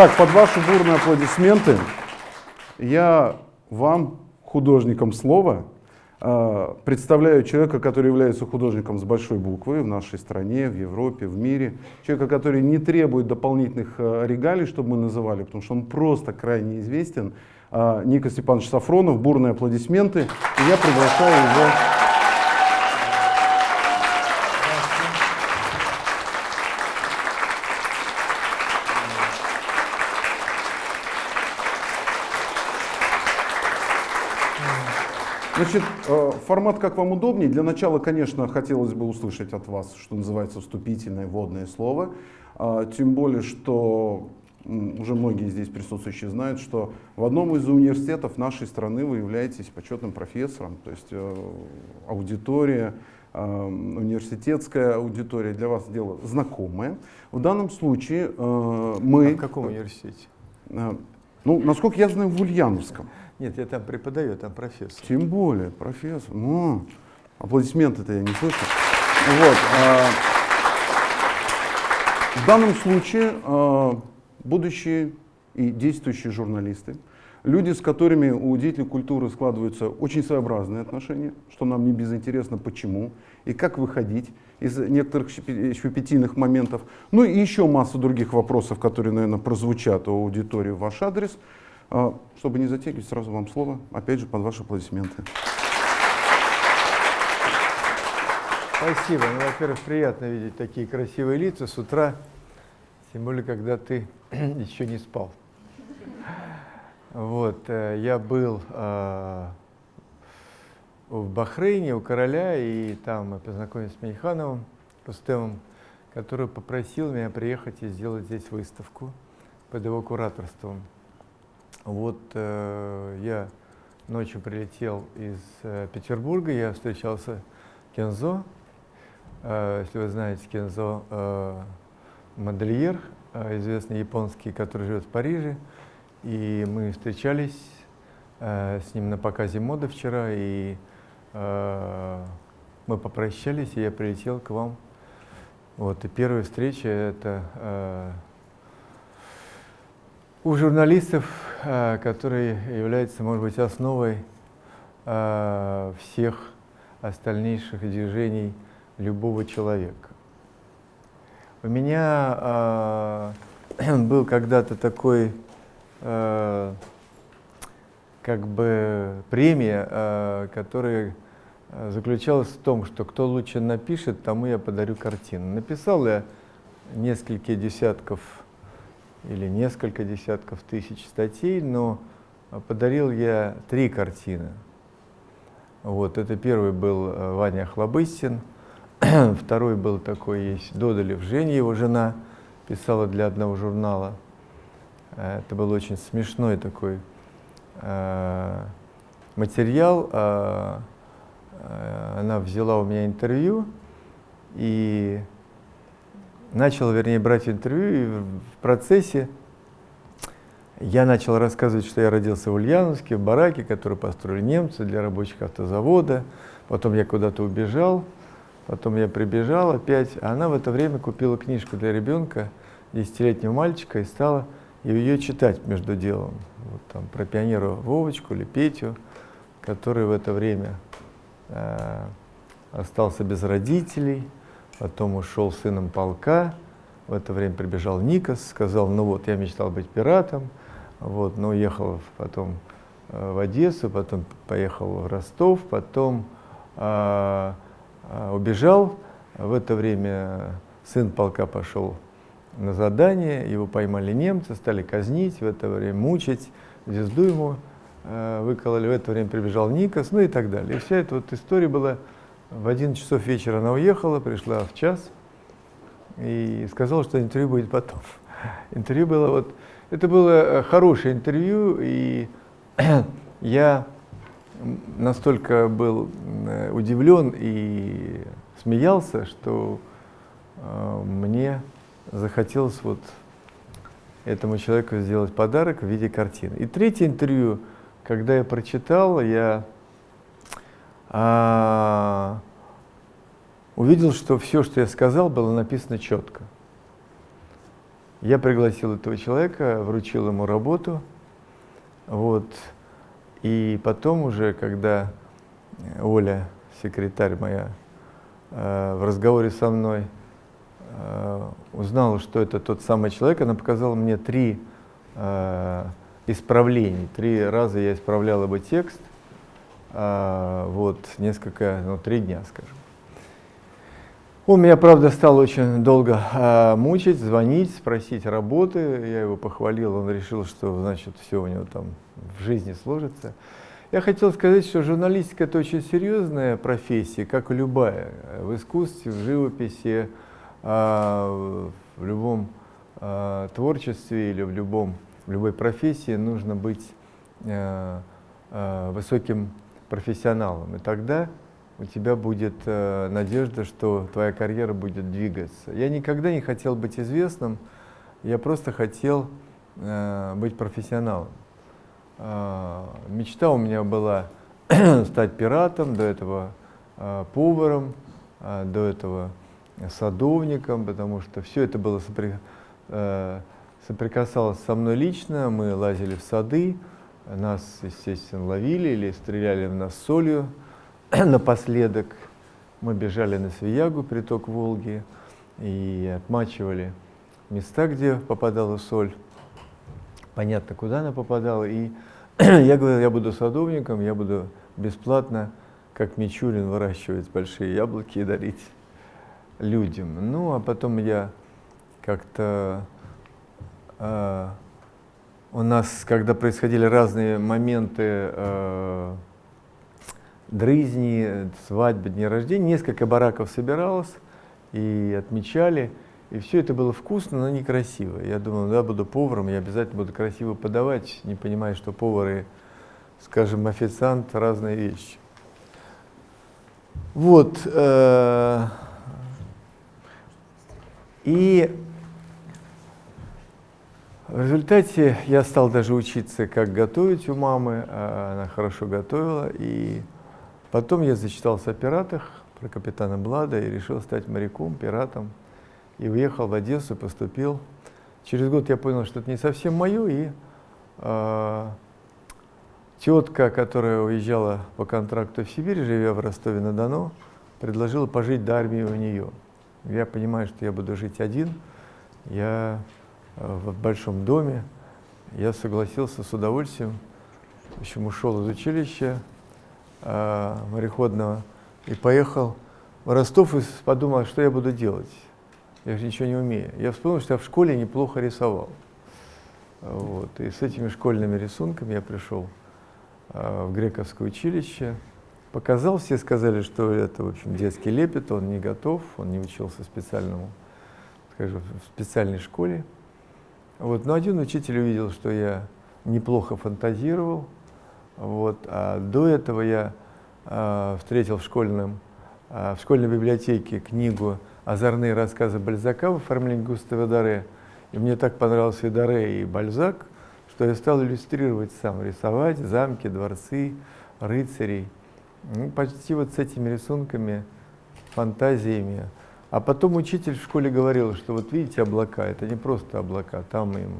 Итак, под ваши бурные аплодисменты я вам, художникам слова, представляю человека, который является художником с большой буквы в нашей стране, в Европе, в мире. Человека, который не требует дополнительных э, регалий, чтобы мы называли, потому что он просто крайне известен. Э, Ника Степанович Сафронов, бурные аплодисменты. И я приглашаю его Значит, э, формат как вам удобнее. Для начала, конечно, хотелось бы услышать от вас, что называется, вступительное вводное слово. А, тем более, что уже многие здесь присутствующие знают, что в одном из университетов нашей страны вы являетесь почетным профессором. То есть э, аудитория, э, университетская аудитория для вас дело знакомое. В данном случае мы... А в каком университете? Ну, насколько я знаю, в Ульяновском. Нет, я там преподаю, там профессор. Тем более, профессор. Ну, аплодисменты-то я не слышу. Вот, а, в данном случае а, будущие и действующие журналисты, люди, с которыми у деятелей культуры складываются очень своеобразные отношения, что нам не безинтересно, почему, и как выходить из некоторых щепетильных моментов. Ну и еще масса других вопросов, которые, наверное, прозвучат у аудитории в ваш адрес. А, чтобы не затягивать, сразу вам слово, опять же, под ваши аплодисменты. Спасибо. Ну, во-первых, приятно видеть такие красивые лица с утра, тем более, когда ты еще не спал. Вот, э, я был э, в Бахрейне у короля, и там мы познакомились с Мейхановым, Рустемом, который попросил меня приехать и сделать здесь выставку под его кураторством. Вот э, я ночью прилетел из э, Петербурга, я встречался с Кензо. Э, если вы знаете, Кензо э, модельер, э, известный японский, который живет в Париже. И мы встречались э, с ним на показе моды вчера, и э, мы попрощались, и я прилетел к вам. Вот, и первая встреча — это э, у журналистов, э, которые являются, может быть, основой э, всех остальнейших движений любого человека. У меня э, был когда-то такой как бы премия, которая заключалась в том, что кто лучше напишет, тому я подарю картину. Написал я несколько десятков или несколько десятков тысяч статей, но подарил я три картины. Вот, это первый был э, Ваня Хлобыстин, второй был такой есть Додолев Женя, его жена, писала для одного журнала. Э, это был очень смешной такой э, материал. Э, э, она взяла у меня интервью и начал, вернее, брать интервью, и в процессе я начал рассказывать, что я родился в Ульяновске, в бараке, который построили немцы для рабочих автозавода. Потом я куда-то убежал, потом я прибежал опять. А она в это время купила книжку для ребенка, десятилетнего мальчика, и стала ее читать между делом. Вот там про пионера Вовочку или Петю, который в это время э, остался без родителей, потом ушел сыном полка, в это время прибежал Никос, сказал, ну вот, я мечтал быть пиратом, вот, но уехал потом э, в Одессу, потом поехал в Ростов, потом э, э, убежал, в это время сын полка пошел на задание, его поймали немцы, стали казнить, в это время мучить, звезду ему э, выкололи, в это время прибежал Никос, ну и так далее. И вся эта вот история была в 11 часов вечера она уехала, пришла в час и сказала, что интервью будет потом. Интервью было вот... Это было э, хорошее интервью, и я настолько был э, удивлен и смеялся, что э, мне захотелось вот этому человеку сделать подарок в виде картины. И третье интервью, когда я прочитал, я а, увидел, что все, что я сказал, было написано четко. Я пригласил этого человека, вручил ему работу, вот, и потом уже, когда Оля, секретарь моя, э, в разговоре со мной э, узнала, что это тот самый человек, она показала мне три э, исправлений. Три раза я исправлял его текст, вот, несколько, ну, три дня, скажем. Он меня, правда, стал очень долго э, мучить, звонить, спросить работы. Я его похвалил, он решил, что, значит, все у него там в жизни сложится. Я хотел сказать, что журналистика – это очень серьезная профессия, как и любая. В искусстве, в живописи, э, в любом творчестве или в, любом, в любой профессии нужно быть высоким профессионалом. И тогда у тебя будет э, надежда, что твоя карьера будет двигаться. Я никогда не хотел быть известным, я просто хотел э, быть профессионалом. Э, мечта у меня была стать пиратом, до этого э, поваром, э, до этого садовником, потому что все это было сопри, э, соприкасалось со мной лично. Мы лазили в сады, нас, естественно, ловили или стреляли в нас солью. Напоследок мы бежали на Свиягу, приток Волги, и отмачивали места, где попадала соль. Понятно, куда она попадала. И я говорил, я буду садовником, я буду бесплатно, как Мичурин, выращивать большие яблоки и дарить людям. Ну, а потом я как-то... Э, у нас, когда происходили разные моменты э, дрызни, свадьбы, дни рождения. Несколько бараков собиралось и отмечали. И все это было вкусно, но некрасиво. Я думал, да, буду поваром, я обязательно буду красиво подавать, не понимая, что повары, скажем, официант, разные вещи. Вот. Э, и в результате я стал даже учиться, как готовить у мамы. А она хорошо готовила. И Потом я зачитался о пиратах, про капитана Блада и решил стать моряком, пиратом. И уехал в Одессу, поступил. Через год я понял, что это не совсем мое, и э, тетка, которая уезжала по контракту в Сибирь, живя в Ростове-на-Дону, предложила пожить до армии у нее. Я понимаю, что я буду жить один, я в большом доме, я согласился с удовольствием, в общем, ушел из училища, э, мореходного и поехал в Ростов и подумал, что я буду делать. Я же ничего не умею. Я вспомнил, что я в школе неплохо рисовал. Вот. И с этими школьными рисунками я пришел э, в грековское училище, показал, все сказали, что это, в общем, детский лепет, он не готов, он не учился специальному, скажем, в специальной школе. Вот. Но один учитель увидел, что я неплохо фантазировал, вот. А до этого я э, встретил в, школьном, э, в школьной библиотеке книгу «Озорные рассказы Бальзака» в оформлении Густава Даре. И мне так понравился и Даре, и Бальзак, что я стал иллюстрировать сам, рисовать замки, дворцы, рыцарей. Ну, почти вот с этими рисунками, фантазиями. А потом учитель в школе говорил, что вот видите облака, это не просто облака, там им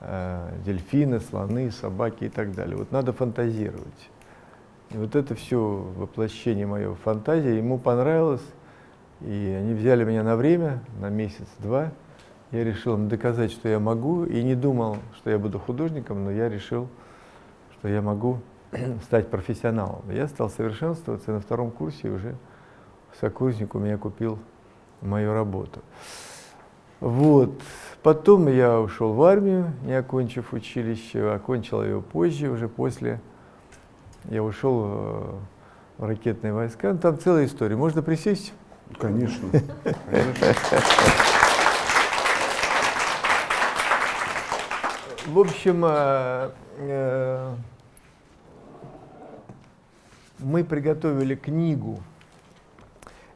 э, дельфины, слоны, собаки и так далее. Вот надо фантазировать. И вот это все воплощение моей фантазии ему понравилось, и они взяли меня на время, на месяц-два. Я решил им доказать, что я могу, и не думал, что я буду художником, но я решил, что я могу стать профессионалом. Я стал совершенствоваться, и на втором курсе уже сокурсник у меня купил мою работу. Вот. Потом я ушел в армию, не окончив училище, окончил его позже, уже после. Я ушел э, в ракетные войска. Ну, там целая история. Можно присесть? Конечно. Конечно. В общем, э, э, мы приготовили книгу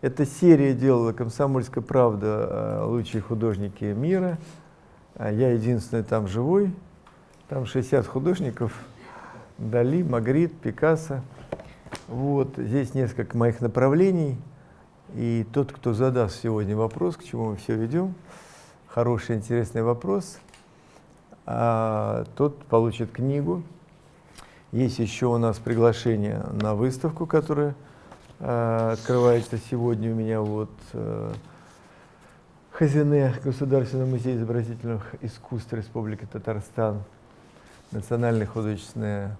эта серия делала «Комсомольская правда. Э, лучшие художники мира». А я единственный там живой. Там 60 художников. Дали, Магрит, Пикассо. Вот здесь несколько моих направлений. И тот, кто задаст сегодня вопрос, к чему мы все ведем, хороший, интересный вопрос, а, тот получит книгу. Есть еще у нас приглашение на выставку, которая открывается сегодня у меня вот э, Хазине, Государственный музей изобразительных искусств Республики Татарстан, Национальная художественная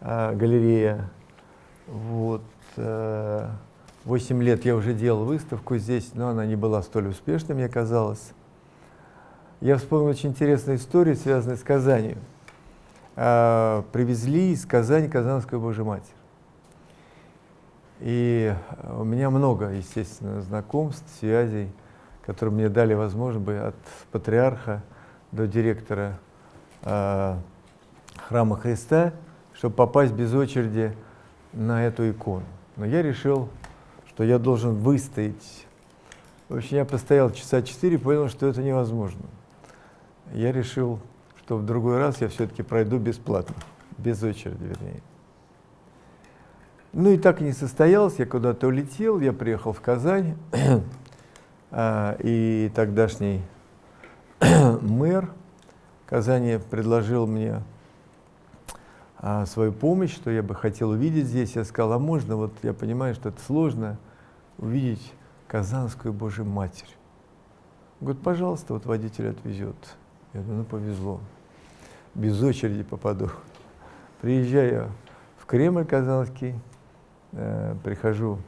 а, галерея. Вот. Э, восемь лет я уже делал выставку здесь, но она не была столь успешной, мне казалось. Я вспомнил очень интересную историю, связанную с Казанью. Привезли из Казани Казанскую Божью Матерь. И у меня много, естественно, знакомств, связей, которые мне дали возможность бы от патриарха до директора э, храма Христа, чтобы попасть без очереди на эту икону. Но я решил, что я должен выстоять. В общем, я постоял часа четыре, понял, что это невозможно я решил, что в другой раз я все-таки пройду бесплатно, без очереди, вернее. Ну и так и не состоялось, я куда-то улетел, я приехал в Казань, а, и тогдашний мэр Казани предложил мне а, свою помощь, что я бы хотел увидеть здесь. Я сказал, а можно, вот я понимаю, что это сложно, увидеть Казанскую Божью Матерь. Говорит, пожалуйста, вот водитель отвезет. Я думаю, ну повезло, без очереди попаду. Приезжаю в Кремль Казанский, э, прихожу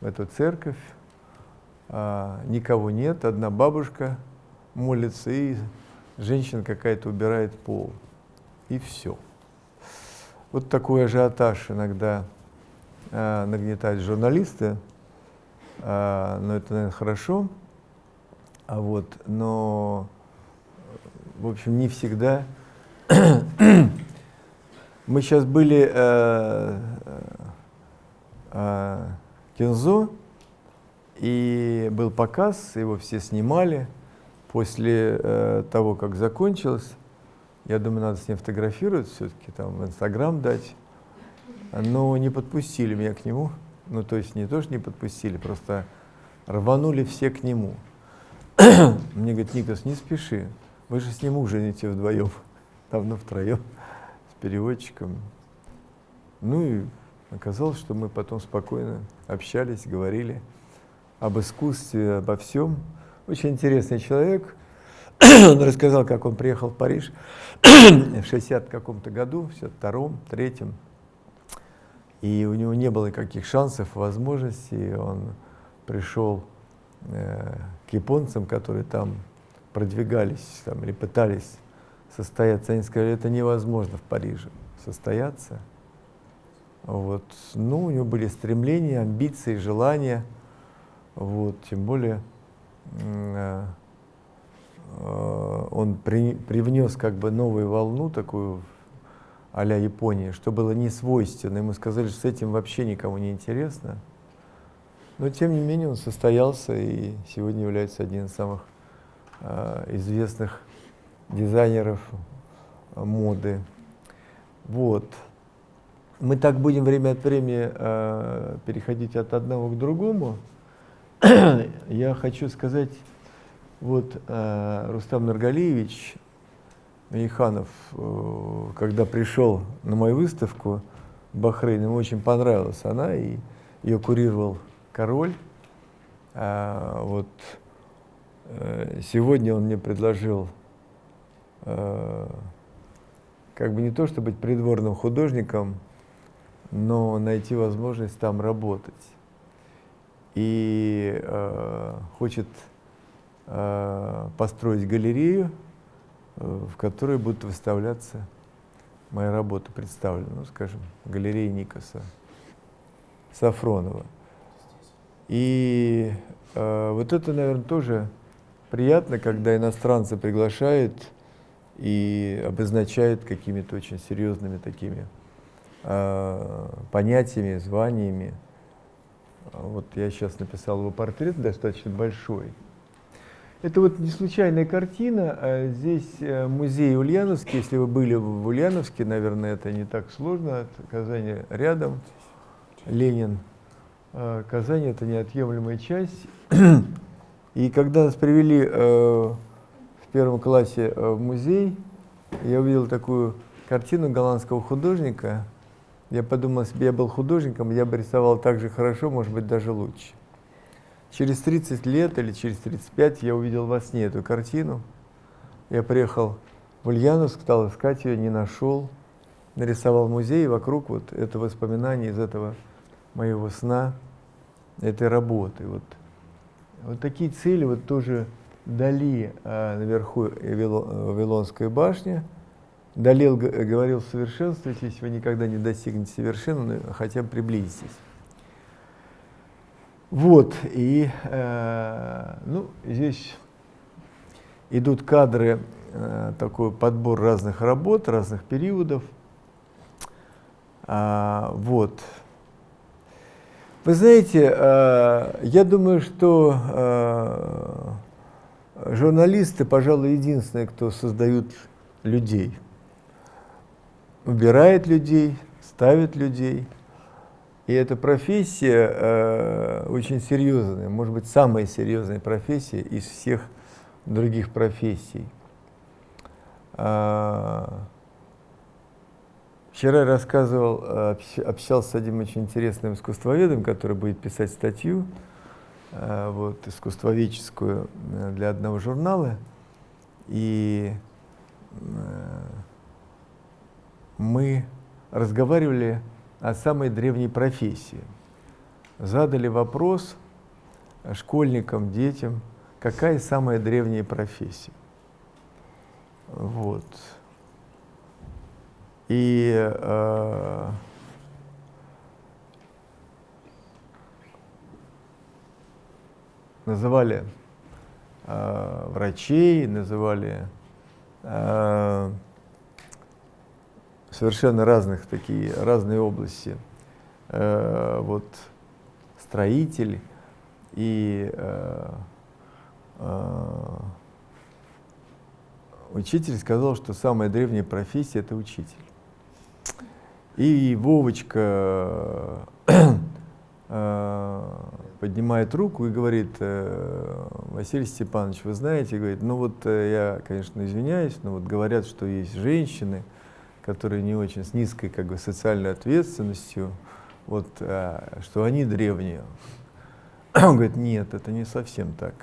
в эту церковь, э, никого нет, одна бабушка молится, и женщина какая-то убирает пол. И все. Вот такой ажиотаж иногда э, нагнетают журналисты, э, но это, наверное, хорошо. А вот, но в общем, не всегда. Мы сейчас были э, э, Кензо, и был показ, его все снимали. После э, того, как закончилось, я думаю, надо с ним фотографировать все-таки, там в Инстаграм дать. Но не подпустили меня к нему. Ну, то есть не то, что не подпустили, просто рванули все к нему. Мне говорит, Никос, не спеши. Вы же с ним ужинаете вдвоем, давно втроем, с переводчиком. Ну и оказалось, что мы потом спокойно общались, говорили об искусстве, обо всем. Очень интересный человек. Он рассказал, как он приехал в Париж в 60 каком-то году, в 62-м, 3-м. И у него не было никаких шансов, возможностей. Он пришел э, к японцам, которые там продвигались там, или пытались состояться, они сказали, это невозможно в Париже состояться. Вот. Ну, у него были стремления, амбиции, желания. Вот. Тем более э, э, он при, привнес как бы новую волну, такую а-ля Японии, что было не свойственно. Ему сказали, что с этим вообще никому не интересно. Но тем не менее он состоялся и сегодня является одним из самых Э, известных дизайнеров моды. Вот. Мы так будем время от времени э, переходить от одного к другому. Я хочу сказать, вот э, Рустам Наргалиевич Мейханов, э, когда пришел на мою выставку в Бахрейн, ему очень понравилась она, и ее курировал король. Э, вот Э, сегодня он мне предложил э, как бы не то, чтобы быть придворным художником, но найти возможность там работать. И э, хочет э, построить галерею, э, в которой будут выставляться мои работы представлены, ну, скажем, галерея Никоса Сафронова. И э, вот это, наверное, тоже приятно, когда иностранцы приглашают и обозначают какими-то очень серьезными такими понятиями, званиями. Вот я сейчас написал его портрет, достаточно большой. Это вот не случайная картина. А здесь э, музей Ульяновский. Если вы были в Ульяновске, наверное, это не так сложно. От Казани рядом. Ленин. А Казань — это неотъемлемая часть. И когда нас привели э, в первом классе э, в музей, я увидел такую картину голландского художника. Я подумал, если бы я был художником, я бы рисовал так же хорошо, может быть, даже лучше. Через 30 лет или через 35 я увидел во сне эту картину. Я приехал в Ульяновск, стал искать ее, не нашел. Нарисовал музей, вокруг вот это воспоминание из этого моего сна, этой работы. Вот, вот такие цели вот тоже Дали а, наверху Вавилонской башни. Дали говорил, совершенствуйтесь, вы никогда не достигнете совершенства, хотя бы приблизитесь. Вот, и э, ну, здесь идут кадры, э, такой подбор разных работ, разных периодов. А, вот. Вы знаете, э, я думаю, что э, журналисты, пожалуй, единственные, кто создают людей. Убирает людей, ставит людей – и эта профессия э, очень серьезная, может быть, самая серьезная профессия из всех других профессий. А, вчера я рассказывал, общался с одним очень интересным искусствоведом, который будет писать статью, э, вот, искусствоведческую э, для одного журнала. И э, мы разговаривали о самой древней профессии. Задали вопрос школьникам, детям, какая самая древняя профессия. Вот. И э, называли э, врачей, называли э, совершенно разных такие, разные области. Э, вот строитель и э, э, учитель сказал, что самая древняя профессия – это учитель. И Вовочка э, поднимает руку и говорит, э, Василий Степанович, вы знаете, говорит, ну вот э, я, конечно, извиняюсь, но вот говорят, что есть женщины, которые не очень с низкой как бы, социальной ответственностью, вот, а, что они древние. Он говорит, нет, это не совсем так.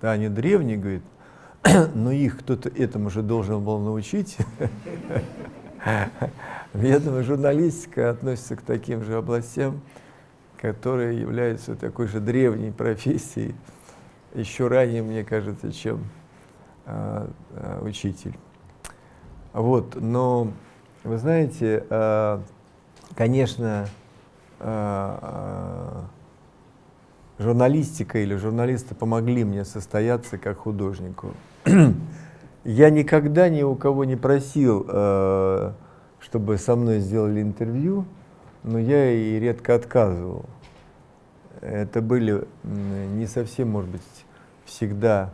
Да, они древние, говорит, но их кто-то этому же должен был научить. Я думаю, журналистика относится к таким же областям, которые являются такой же древней профессией, еще ранее, мне кажется, чем а, а, учитель. Вот, но вы знаете, э, конечно, э, э, журналистика или журналисты помогли мне состояться как художнику. Я никогда ни у кого не просил, чтобы со мной сделали интервью, но я и редко отказывал. Это были не совсем, может быть, всегда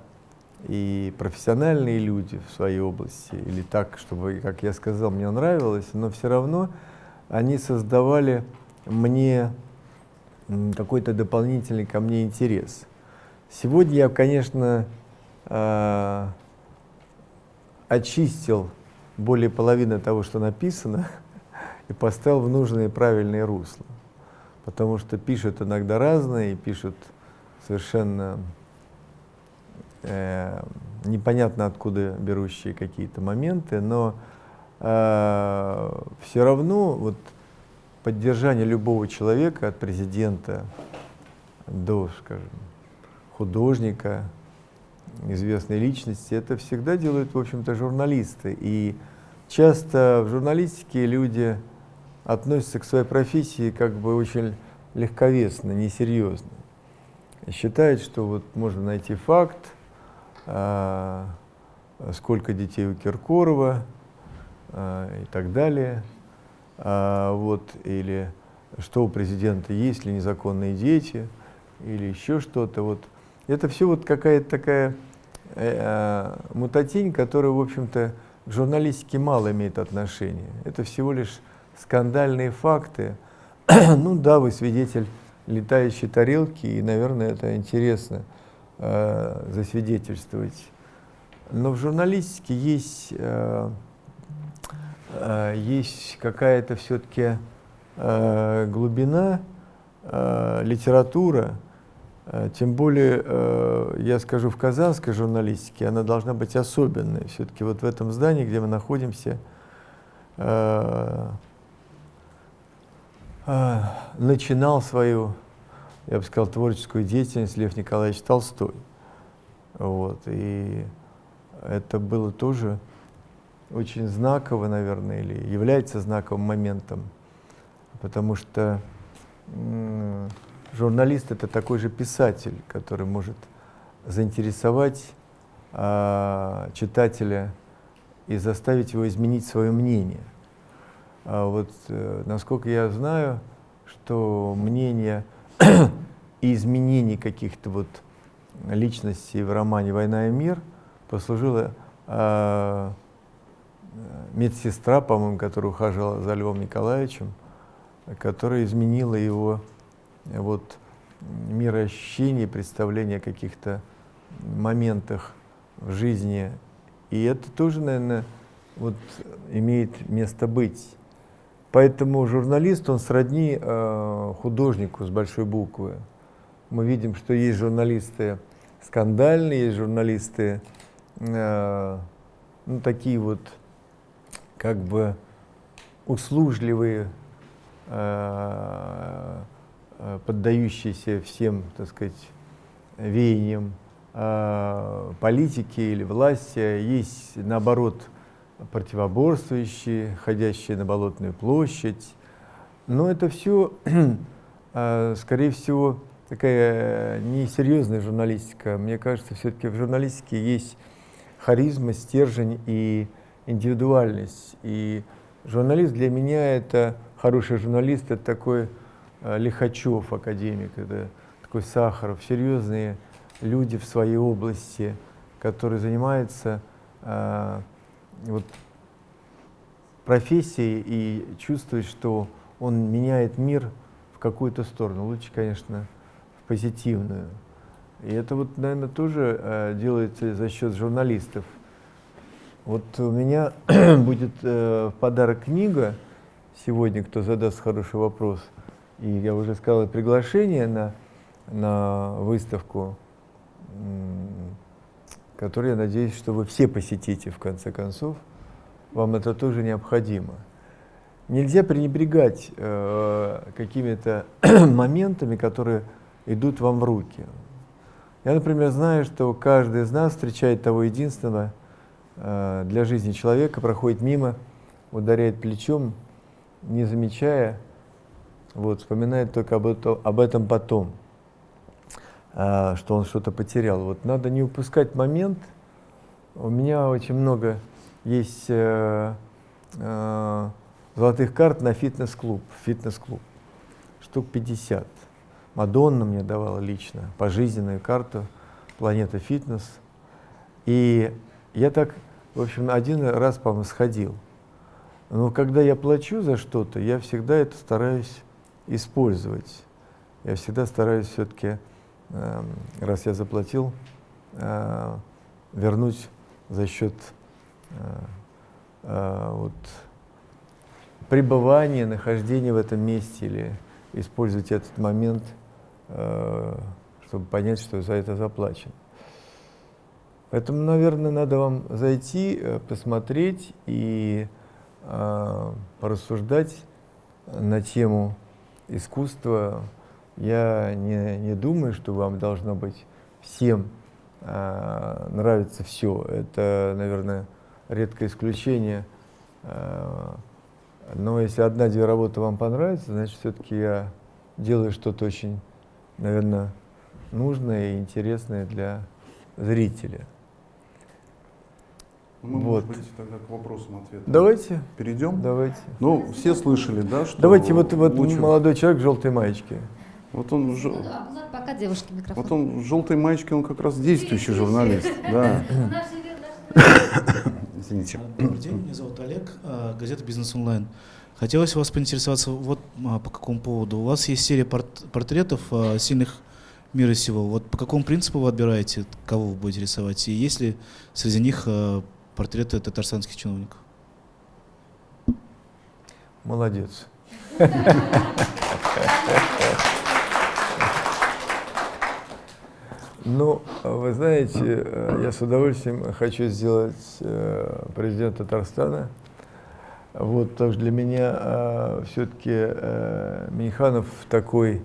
и профессиональные люди в своей области, или так, чтобы, как я сказал, мне нравилось, но все равно они создавали мне какой-то дополнительный ко мне интерес. Сегодня я, конечно, э, очистил более половины того, что написано, и поставил в нужное и правильное русло. Потому что пишут иногда разные, пишут совершенно э, непонятно откуда берущие какие-то моменты, но э, все равно вот поддержание любого человека, от президента до, скажем, художника, известной личности, это всегда делают, в общем-то, журналисты. И часто в журналистике люди относятся к своей профессии как бы очень легковесно, несерьезно. Считают, что вот можно найти факт, сколько детей у Киркорова а, и так далее. А, вот, или что у президента есть ли незаконные дети, или еще что-то. Вот. Это все вот какая-то такая э, мутатень, которая, в общем-то, к журналистике мало имеет отношения. Это всего лишь скандальные факты. ну да, вы свидетель летающей тарелки, и, наверное, это интересно. Э, засвидетельствовать Но в журналистике есть, э, э, есть какая-то все-таки э, глубина, э, литература, э, тем более, э, я скажу, в казанской журналистике она должна быть особенной. Все-таки вот в этом здании, где мы находимся, э, начинал свою, я бы сказал, творческую деятельность Лев Николаевич Толстой. Вот, и это было тоже очень знаково, наверное, или является знаковым моментом, потому что журналист это такой же писатель, который может заинтересовать а, читателя и заставить его изменить свое мнение. А вот, э, насколько я знаю, что мнение и изменений каких-то вот личностей в романе «Война и мир» послужила э, медсестра, по-моему, которая ухаживала за Львом Николаевичем, которая изменила его вот, мироощущение, представление о каких-то моментах в жизни. И это тоже, наверное, вот, имеет место быть. Поэтому журналист, он сродни э, художнику с большой буквы. Мы видим, что есть журналисты скандальные, есть журналисты э, ну, такие вот как бы услужливые, э, э, поддающиеся всем, так сказать, веяниям э, политики или власти, есть, наоборот, противоборствующие, ходящие на Болотную площадь. Но это все, э, скорее всего, такая несерьезная журналистика. Мне кажется, все-таки в журналистике есть харизма, стержень и индивидуальность. И журналист для меня это хороший журналист, это такой э, Лихачев, академик, это такой Сахаров, серьезные люди в своей области, которые занимаются э, вот, профессией и чувствуют, что он меняет мир в какую-то сторону. Лучше, конечно, в позитивную. И это вот, наверное, тоже э, делается за счет журналистов. Вот у меня будет э, в подарок книга сегодня, кто задаст хороший вопрос. И я уже сказал приглашение на, на выставку, которую, я надеюсь, что вы все посетите в конце концов. Вам это тоже необходимо. Нельзя пренебрегать э, какими-то моментами, которые идут вам в руки. Я, например, знаю, что каждый из нас встречает того единственного э, для жизни человека, проходит мимо, ударяет плечом, не замечая, вот, вспоминает только об, это, об этом потом, что он что-то потерял. Вот надо не упускать момент. У меня очень много есть э, э, золотых карт на фитнес-клуб, фитнес-клуб, штук 50. Мадонна мне давала лично пожизненную карту «Планета фитнес». И я так, в общем, один раз, по-моему, сходил. Но когда я плачу за что-то, я всегда это стараюсь использовать. Я всегда стараюсь все-таки, раз я заплатил, э, вернуть за счет э, э, вот, пребывания, нахождения в этом месте или использовать этот момент – чтобы понять, что за это заплачено. Поэтому, наверное, надо вам зайти, посмотреть и порассуждать на тему искусства. Я не, не думаю, что вам должно быть всем э, нравится все. Это, наверное, редкое исключение. Э, но если одна-две работы вам понравится, значит, все-таки я делаю что-то очень наверное, нужное и интересное для зрителя. Ну, мы, вот. может быть, тогда к вопросам ответам. Давайте. Перейдем? Давайте. Ну, все слышали, да, что... Давайте, вот, вот лучше... молодой человек в желтой маечке. Вот он... Ж... А, пока девушке микрофон. Вот он в желтой маечке, он как раз действующий журналист. Да. Извините. Добрый день, меня зовут Олег, а, газета «Бизнес онлайн». Хотелось вас поинтересоваться вот а, по какому поводу. У вас есть серия порт портретов а, сильных мира сего. Вот по какому принципу вы отбираете, кого вы будете рисовать? И есть ли среди них портреты татарстанских чиновников? Молодец. Ну, вы знаете, э, я с удовольствием хочу сделать э, президента Татарстана. Вот, потому что для меня э, все-таки Миниханов такой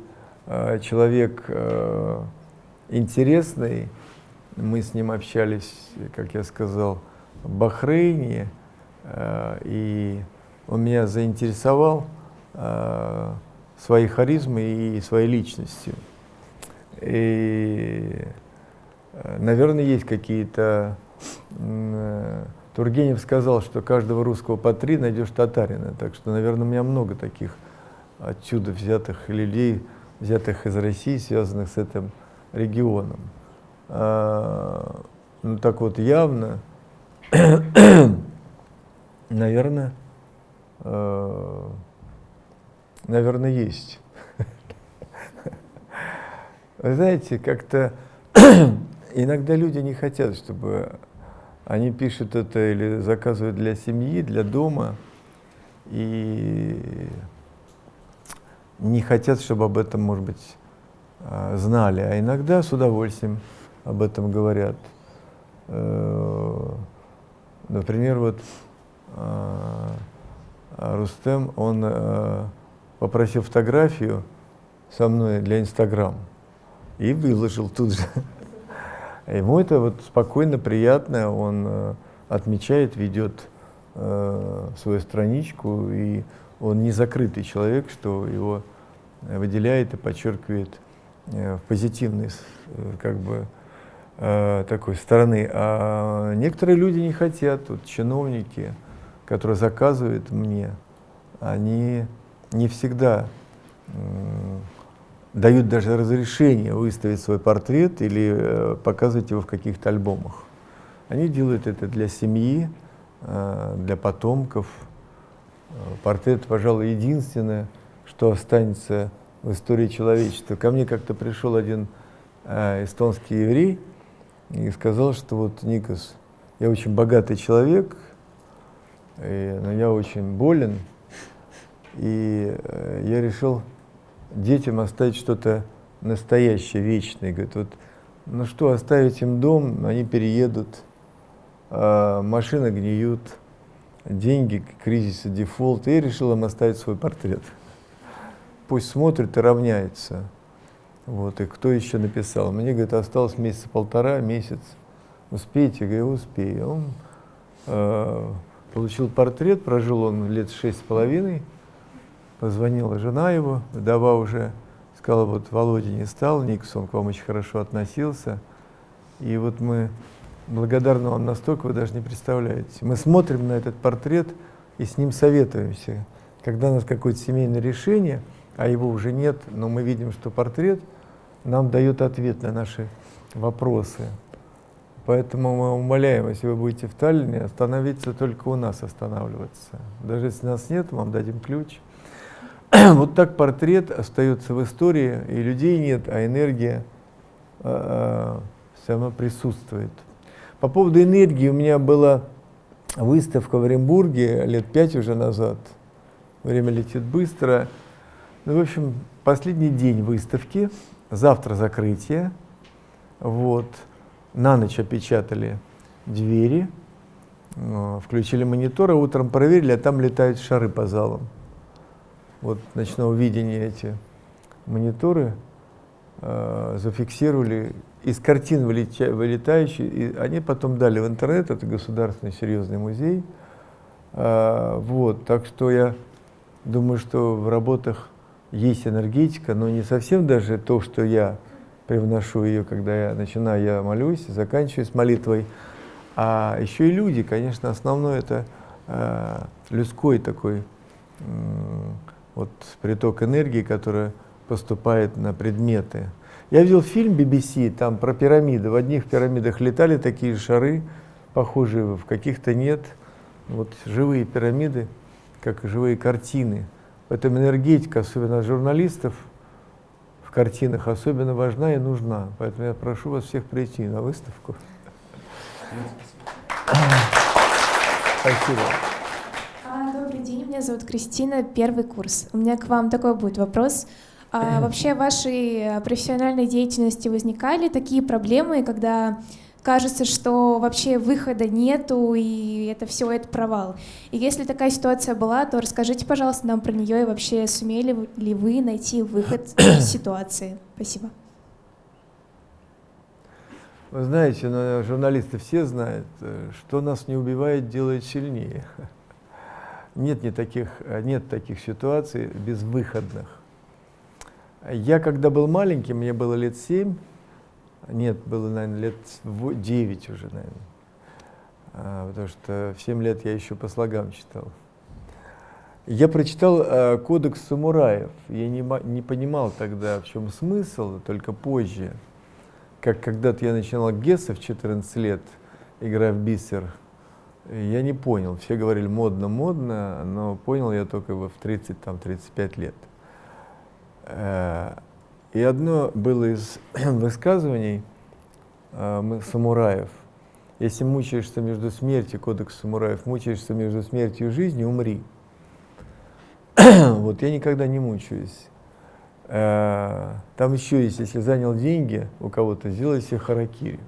человек интересный. Мы с ним общались, как я сказал, в Бахрейне, и он меня заинтересовал своей харизмой и своей личностью. И, э, наверное, есть какие-то... Э, Тургенев сказал, что каждого русского по три найдешь татарина. Так что, наверное, у меня много таких отсюда взятых людей, взятых из России, связанных с этим регионом. А, ну так вот явно, наверное, э, наверное, есть. Вы знаете, как-то иногда люди не хотят, чтобы они пишут это или заказывают для семьи, для дома, и не хотят, чтобы об этом, может быть, а, знали. А иногда с удовольствием об этом говорят. Э, например, вот а, Рустем, он э, попросил фотографию со мной для Инстаграм и выложил тут же. Ему это вот спокойно, приятно, он э, отмечает, ведет э, свою страничку, и он не закрытый человек, что его выделяет и подчеркивает э, в позитивной э, как бы, э, такой стороны. А некоторые люди не хотят, вот чиновники, которые заказывают мне, они не всегда дают даже разрешение выставить свой портрет или э, показывать его в каких-то альбомах. Они делают это для семьи, э, для потомков. Э, портрет, пожалуй, единственное, что останется в истории человечества. Ко мне как-то пришел один э, эстонский еврей и сказал, что вот, Никос, я очень богатый человек, и, но я очень болен, и э, я решил детям оставить что-то настоящее, вечное. Говорит, вот, ну что, оставить им дом, они переедут, а машины гниют, деньги, кризис, дефолт. И я решил им оставить свой портрет. Пусть смотрит и равняется. Вот, и кто еще написал? Мне, говорит, осталось месяца полтора, месяц. Успеете? Я говорю, успею. Он э, получил портрет, прожил он лет шесть с половиной, Позвонила жена его, вдова уже сказала, вот Володя не стал, Никсон к вам очень хорошо относился. И вот мы благодарны вам настолько, вы даже не представляете. Мы смотрим на этот портрет и с ним советуемся. Когда у нас какое-то семейное решение, а его уже нет, но мы видим, что портрет нам дает ответ на наши вопросы. Поэтому мы умоляем, если вы будете в Таллине, остановиться только у нас останавливаться. Даже если нас нет, вам дадим ключ. вот так портрет остается в истории, и людей нет, а энергия э, все равно присутствует. По поводу энергии у меня была выставка в Оренбурге лет пять уже назад. Время летит быстро. Ну, в общем, последний день выставки, завтра закрытие. Вот. На ночь опечатали двери, включили мониторы, утром проверили, а там летают шары по залам вот ночного видения эти мониторы э, зафиксировали из картин вылетя, вылетающие, и они потом дали в интернет, это государственный серьезный музей. Э, вот, так что я думаю, что в работах есть энергетика, но не совсем даже то, что я привношу ее, когда я начинаю, я молюсь, заканчиваю с молитвой, а еще и люди, конечно, основное это э, людской такой вот приток энергии, который поступает на предметы. Я видел фильм BBC, там про пирамиды. В одних пирамидах летали такие шары, похожие, в каких-то нет. Вот живые пирамиды, как живые картины. Поэтому энергетика, особенно журналистов, в картинах особенно важна и нужна. Поэтому я прошу вас всех прийти на выставку. Спасибо. Меня зовут Кристина, первый курс. У меня к вам такой будет вопрос. А, вообще в вашей э, профессиональной деятельности возникали такие проблемы, когда кажется, что вообще выхода нету, и это все это провал. И если такая ситуация была, то расскажите, пожалуйста, нам про нее и вообще сумели ли вы найти выход из ситуации. Спасибо. Вы знаете, ну, журналисты все знают, э, что нас не убивает, делает сильнее. Нет, не таких, нет таких ситуаций безвыходных. Я когда был маленький, мне было лет семь, нет, было, наверное, лет во- девять уже, наверное, А, потому что в семь лет я еще по слогам читал. Я прочитал э, «Кодекс самураев». Я не, не понимал тогда, в чем смысл, только позже. Как когда-то я начинал Гесса в 14 лет, играя в бисер, я не понял. Все говорили модно-модно, но понял я только в 30-35 лет. Э, И одно было из высказываний э, самураев. Если мучаешься между смертью, кодекс самураев, мучаешься между смертью и жизнью, умри. вот я никогда не мучаюсь. Э, Там еще есть, если занял деньги у кого-то, сделай себе харакири.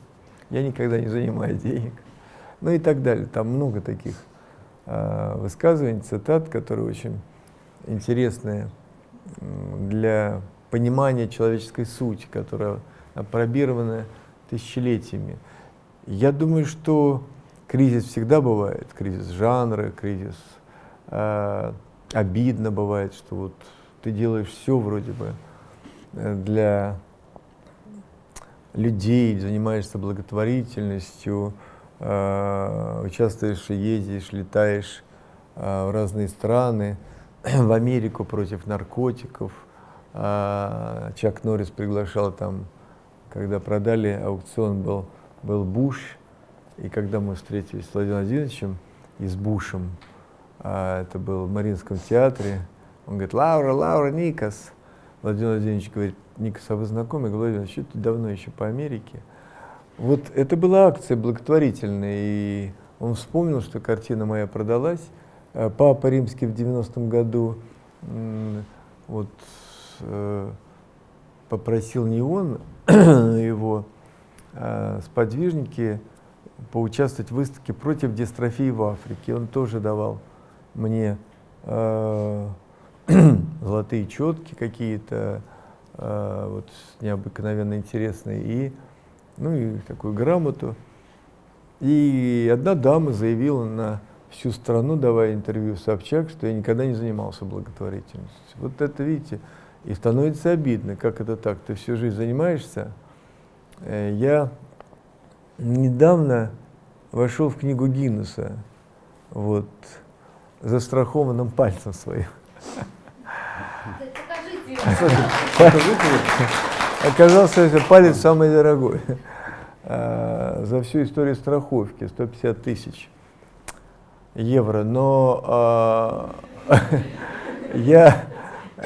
Я никогда не занимаю денег. Ну и так далее. Там много таких э, высказываний, цитат, которые очень интересные для понимания человеческой сути, которая опробирована тысячелетиями. Я думаю, что кризис всегда бывает, кризис жанра, кризис э, обидно бывает, что вот ты делаешь все вроде бы э, для людей, занимаешься благотворительностью, участвуешь, и ездишь, летаешь э, в разные страны, в Америку против наркотиков. А, Чак Норрис приглашал там, когда продали, аукцион был, был Буш, и когда мы встретились с Владимиром Владимировичем и с Бушем, это был в Мариинском театре, он говорит, Лаура, Лаура, Никас. Владимир Владимирович говорит, Никас, а вы знакомы? Я говорю, Владимир, что ты давно еще по Америке? Вот это была акция благотворительная, и он вспомнил, что картина моя продалась. Э, Папа Римский в 90-м году вот, э, попросил не он, его э, сподвижники поучаствовать в выставке против дистрофии в Африке. Он тоже давал мне э, золотые четки какие-то, э, вот необыкновенно интересные, и, ну и такую грамоту. И одна дама заявила на всю страну, давая интервью Собчак, что я никогда не занимался благотворительностью. Вот это, видите, и становится обидно, как это так, ты всю жизнь занимаешься. Э, Я недавно вошел в книгу Гиннесса, вот, застрахованным пальцем своим. Оказался это палец самый дорогой. А, За всю историю страховки 150 тысяч евро. Но а, я,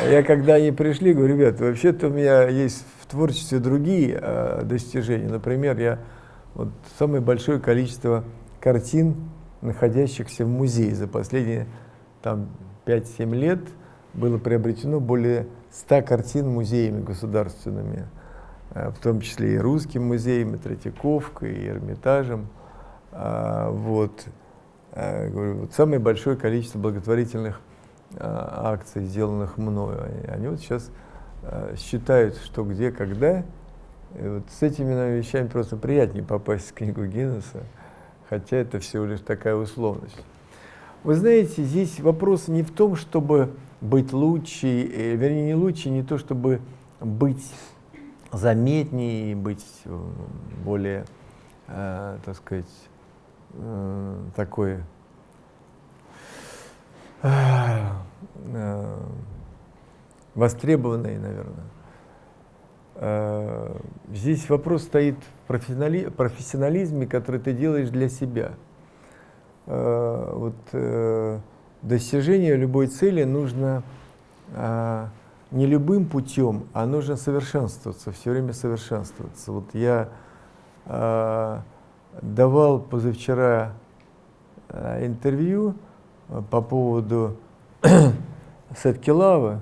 я когда они пришли, говорю, ребят, вообще-то у меня есть в творчестве другие а, достижения. Например, я вот самое большое количество картин, находящихся в музее за последние там 5-7 лет, было приобретено более 100 картин музеями государственными, э, в том числе и Русским музеем, и Третьяковкой, и Эрмитажем. А, Вот. Э, говорю, вот самое большое количество благотворительных а, акций, сделанных мною. Они, вот сейчас а, считают, что где, когда. И вот с этими наверное, вещами просто приятнее попасть в книгу Гиннесса, хотя это всего лишь такая условность. Вы знаете, здесь вопрос не в том, чтобы быть лучше, э, вернее, не лучше, не то, чтобы быть заметнее, быть э, более, э, так сказать, э, такой э, э, востребованной, наверное. Э, Здесь вопрос стоит в профессионали- профессионализме, который ты делаешь для себя. Вот достижение любой цели нужно э, не любым путем, а нужно совершенствоваться, все время совершенствоваться. Вот я э, давал позавчера э, интервью э, по поводу Сеткилавы,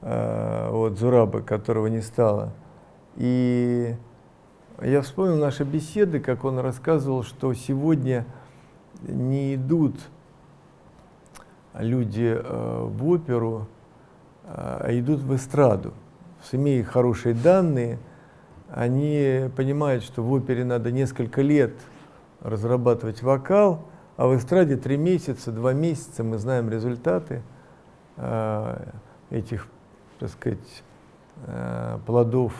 э, вот Зураба, которого не стало. И я вспомнил наши беседы, как он рассказывал, что сегодня не идут люди э, в оперу, а идут в эстраду. Имея хорошие данные, они понимают, что в опере надо несколько лет разрабатывать вокал, а в эстраде три месяца, два месяца мы знаем результаты э, этих, так сказать, э, плодов.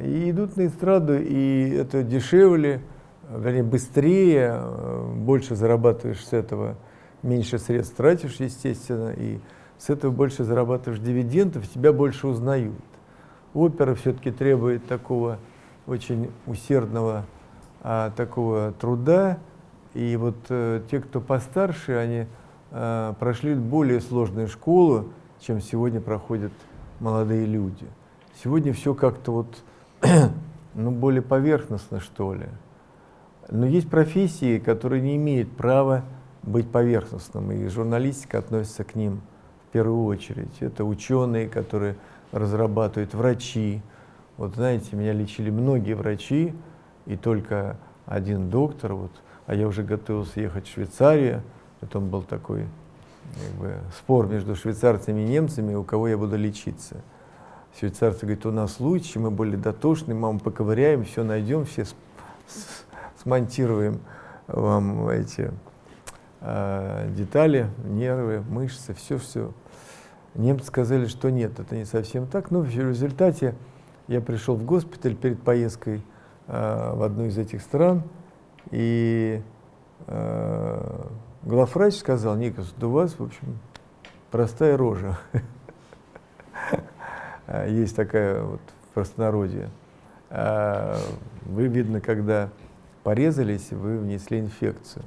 И идут на эстраду, и это дешевле, вернее, быстрее, э, больше зарабатываешь с этого, меньше средств тратишь, естественно, и с этого больше зарабатываешь дивидендов, тебя больше узнают. Опера все-таки требует такого очень усердного а, такого труда, и вот э, те, кто постарше, они э, прошли более сложную школу, чем сегодня проходят молодые люди. Сегодня все как-то вот, ну, более поверхностно, что ли. Но есть профессии, которые не имеют права быть поверхностным, и журналистика относится к ним в первую очередь. Это ученые, которые разрабатывают, врачи. Вот знаете, меня лечили многие врачи, и только один доктор, вот, а я уже готовился ехать в Швейцарию, потом был такой как бы, спор между швейцарцами и немцами, у кого я буду лечиться. Швейцарцы говорят, у нас лучше, мы более дотошны, вам поковыряем, все найдем, все смонтируем вам эти э, детали, нервы, мышцы, все-все. Немцы сказали, что нет, это не совсем так. Но в результате я пришел в госпиталь перед поездкой э, в одну из этих стран, и э, главврач сказал, Никос, у вас, в общем, простая рожа. Есть такая вот простонародье. Вы, видно, когда порезались, вы внесли инфекцию.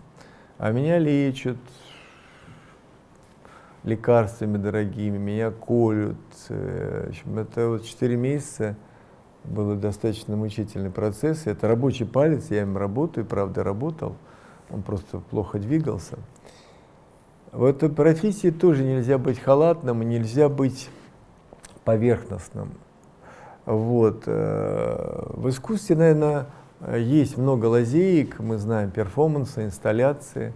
А меня лечат лекарствами дорогими, меня колют. Э, это вот 4 месяца был достаточно мучительный процесс. Это рабочий палец, я им работаю, правда, работал. Он просто плохо двигался. В этой профессии тоже нельзя быть халатным, нельзя быть поверхностным. Вот. Э, в искусстве, наверное, есть много лазеек, мы знаем перформансы, инсталляции,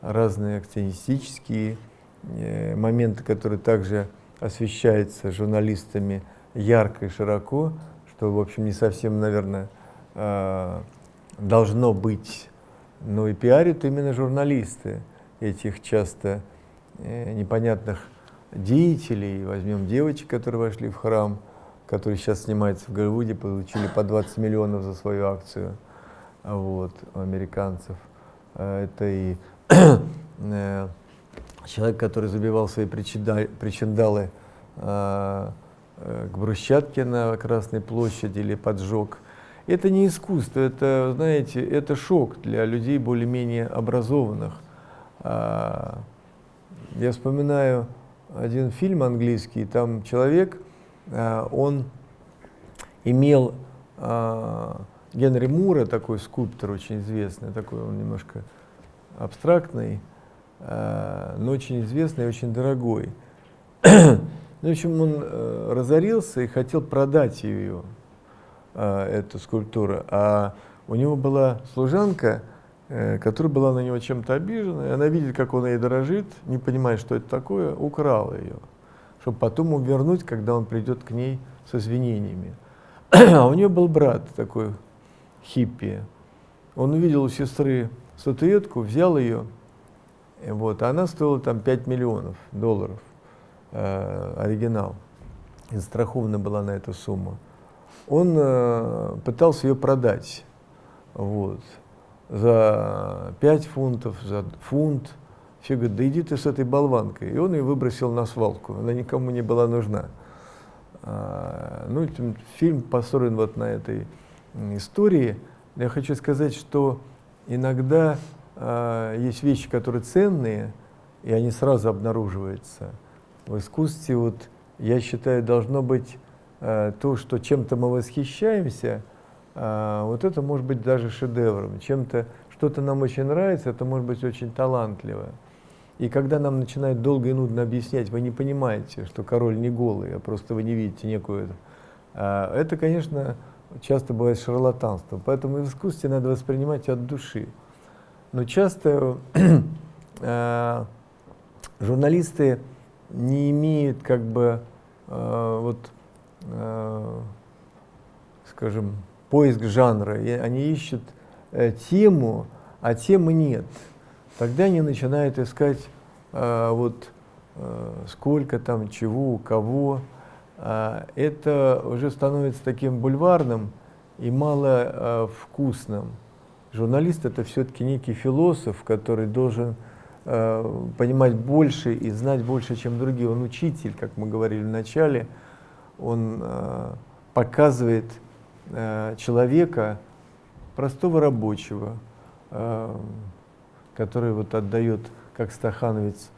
разные акционистические э, моменты, которые также освещаются журналистами ярко и широко, что, в общем, не совсем, наверное, э, должно быть. Но и пиарят именно журналисты этих часто э, непонятных деятелей. Возьмем девочек, которые вошли в храм – который сейчас снимается в Голливуде, получили по 20 миллионов за свою акцию вот, у американцев. А, это и э, человек, который забивал свои причиндалы а, э, к брусчатке на Красной площади или поджег. Это не искусство, это, знаете, это шок для людей более-менее образованных. А, я вспоминаю один фильм английский, там человек, он имел э, Генри Мура, такой скульптор очень известный, такой он немножко абстрактный, э, но очень известный и очень дорогой. Ну, в общем, он разорился и хотел продать ее, эту скульптуру. А у него была служанка, которая была на него чем-то обижена, и она видит, как он ей дорожит, не понимая, что это такое, украла ее чтобы потом вернуть, когда он придет к ней с извинениями. А у нее был брат такой хиппи. Он увидел у сестры статуэтку, взял ее, вот, а она стоила там 5 миллионов долларов, э, оригинал. И застрахована была на эту сумму. Он э, пытался ее продать вот, за 5 фунтов, за фунт. Все говорят, да иди ты с этой болванкой. И он ее выбросил на свалку, она никому не была нужна. А, ну, фильм построен вот на этой истории. Я хочу сказать, что иногда а, есть вещи, которые ценные, и они сразу обнаруживаются. В искусстве вот я считаю, должно быть э, то, что чем-то мы восхищаемся, э, вот это может быть даже шедевром. Чем-то, что-то нам очень нравится, это может быть очень талантливо. И когда нам начинают долго и нудно объяснять, вы не понимаете, что король не голый, а просто вы не видите некую... Э, это, конечно, часто бывает шарлатанство. Поэтому в искусстве надо воспринимать от души. Но часто э, журналисты не имеют как бы э, вот, скажем, поиск жанра. Они ищут э, тему, а темы нет. Тогда они начинают искать э, вот э, сколько там, чего, кого. Э, это уже становится таким бульварным и мало э, вкусным. Журналист это все-таки некий философ, который должен э, понимать больше и знать больше, чем другие. Он учитель, как мы говорили в начале, он э, показывает э, человека, простого рабочего, э, который вот отдает, как стахановец,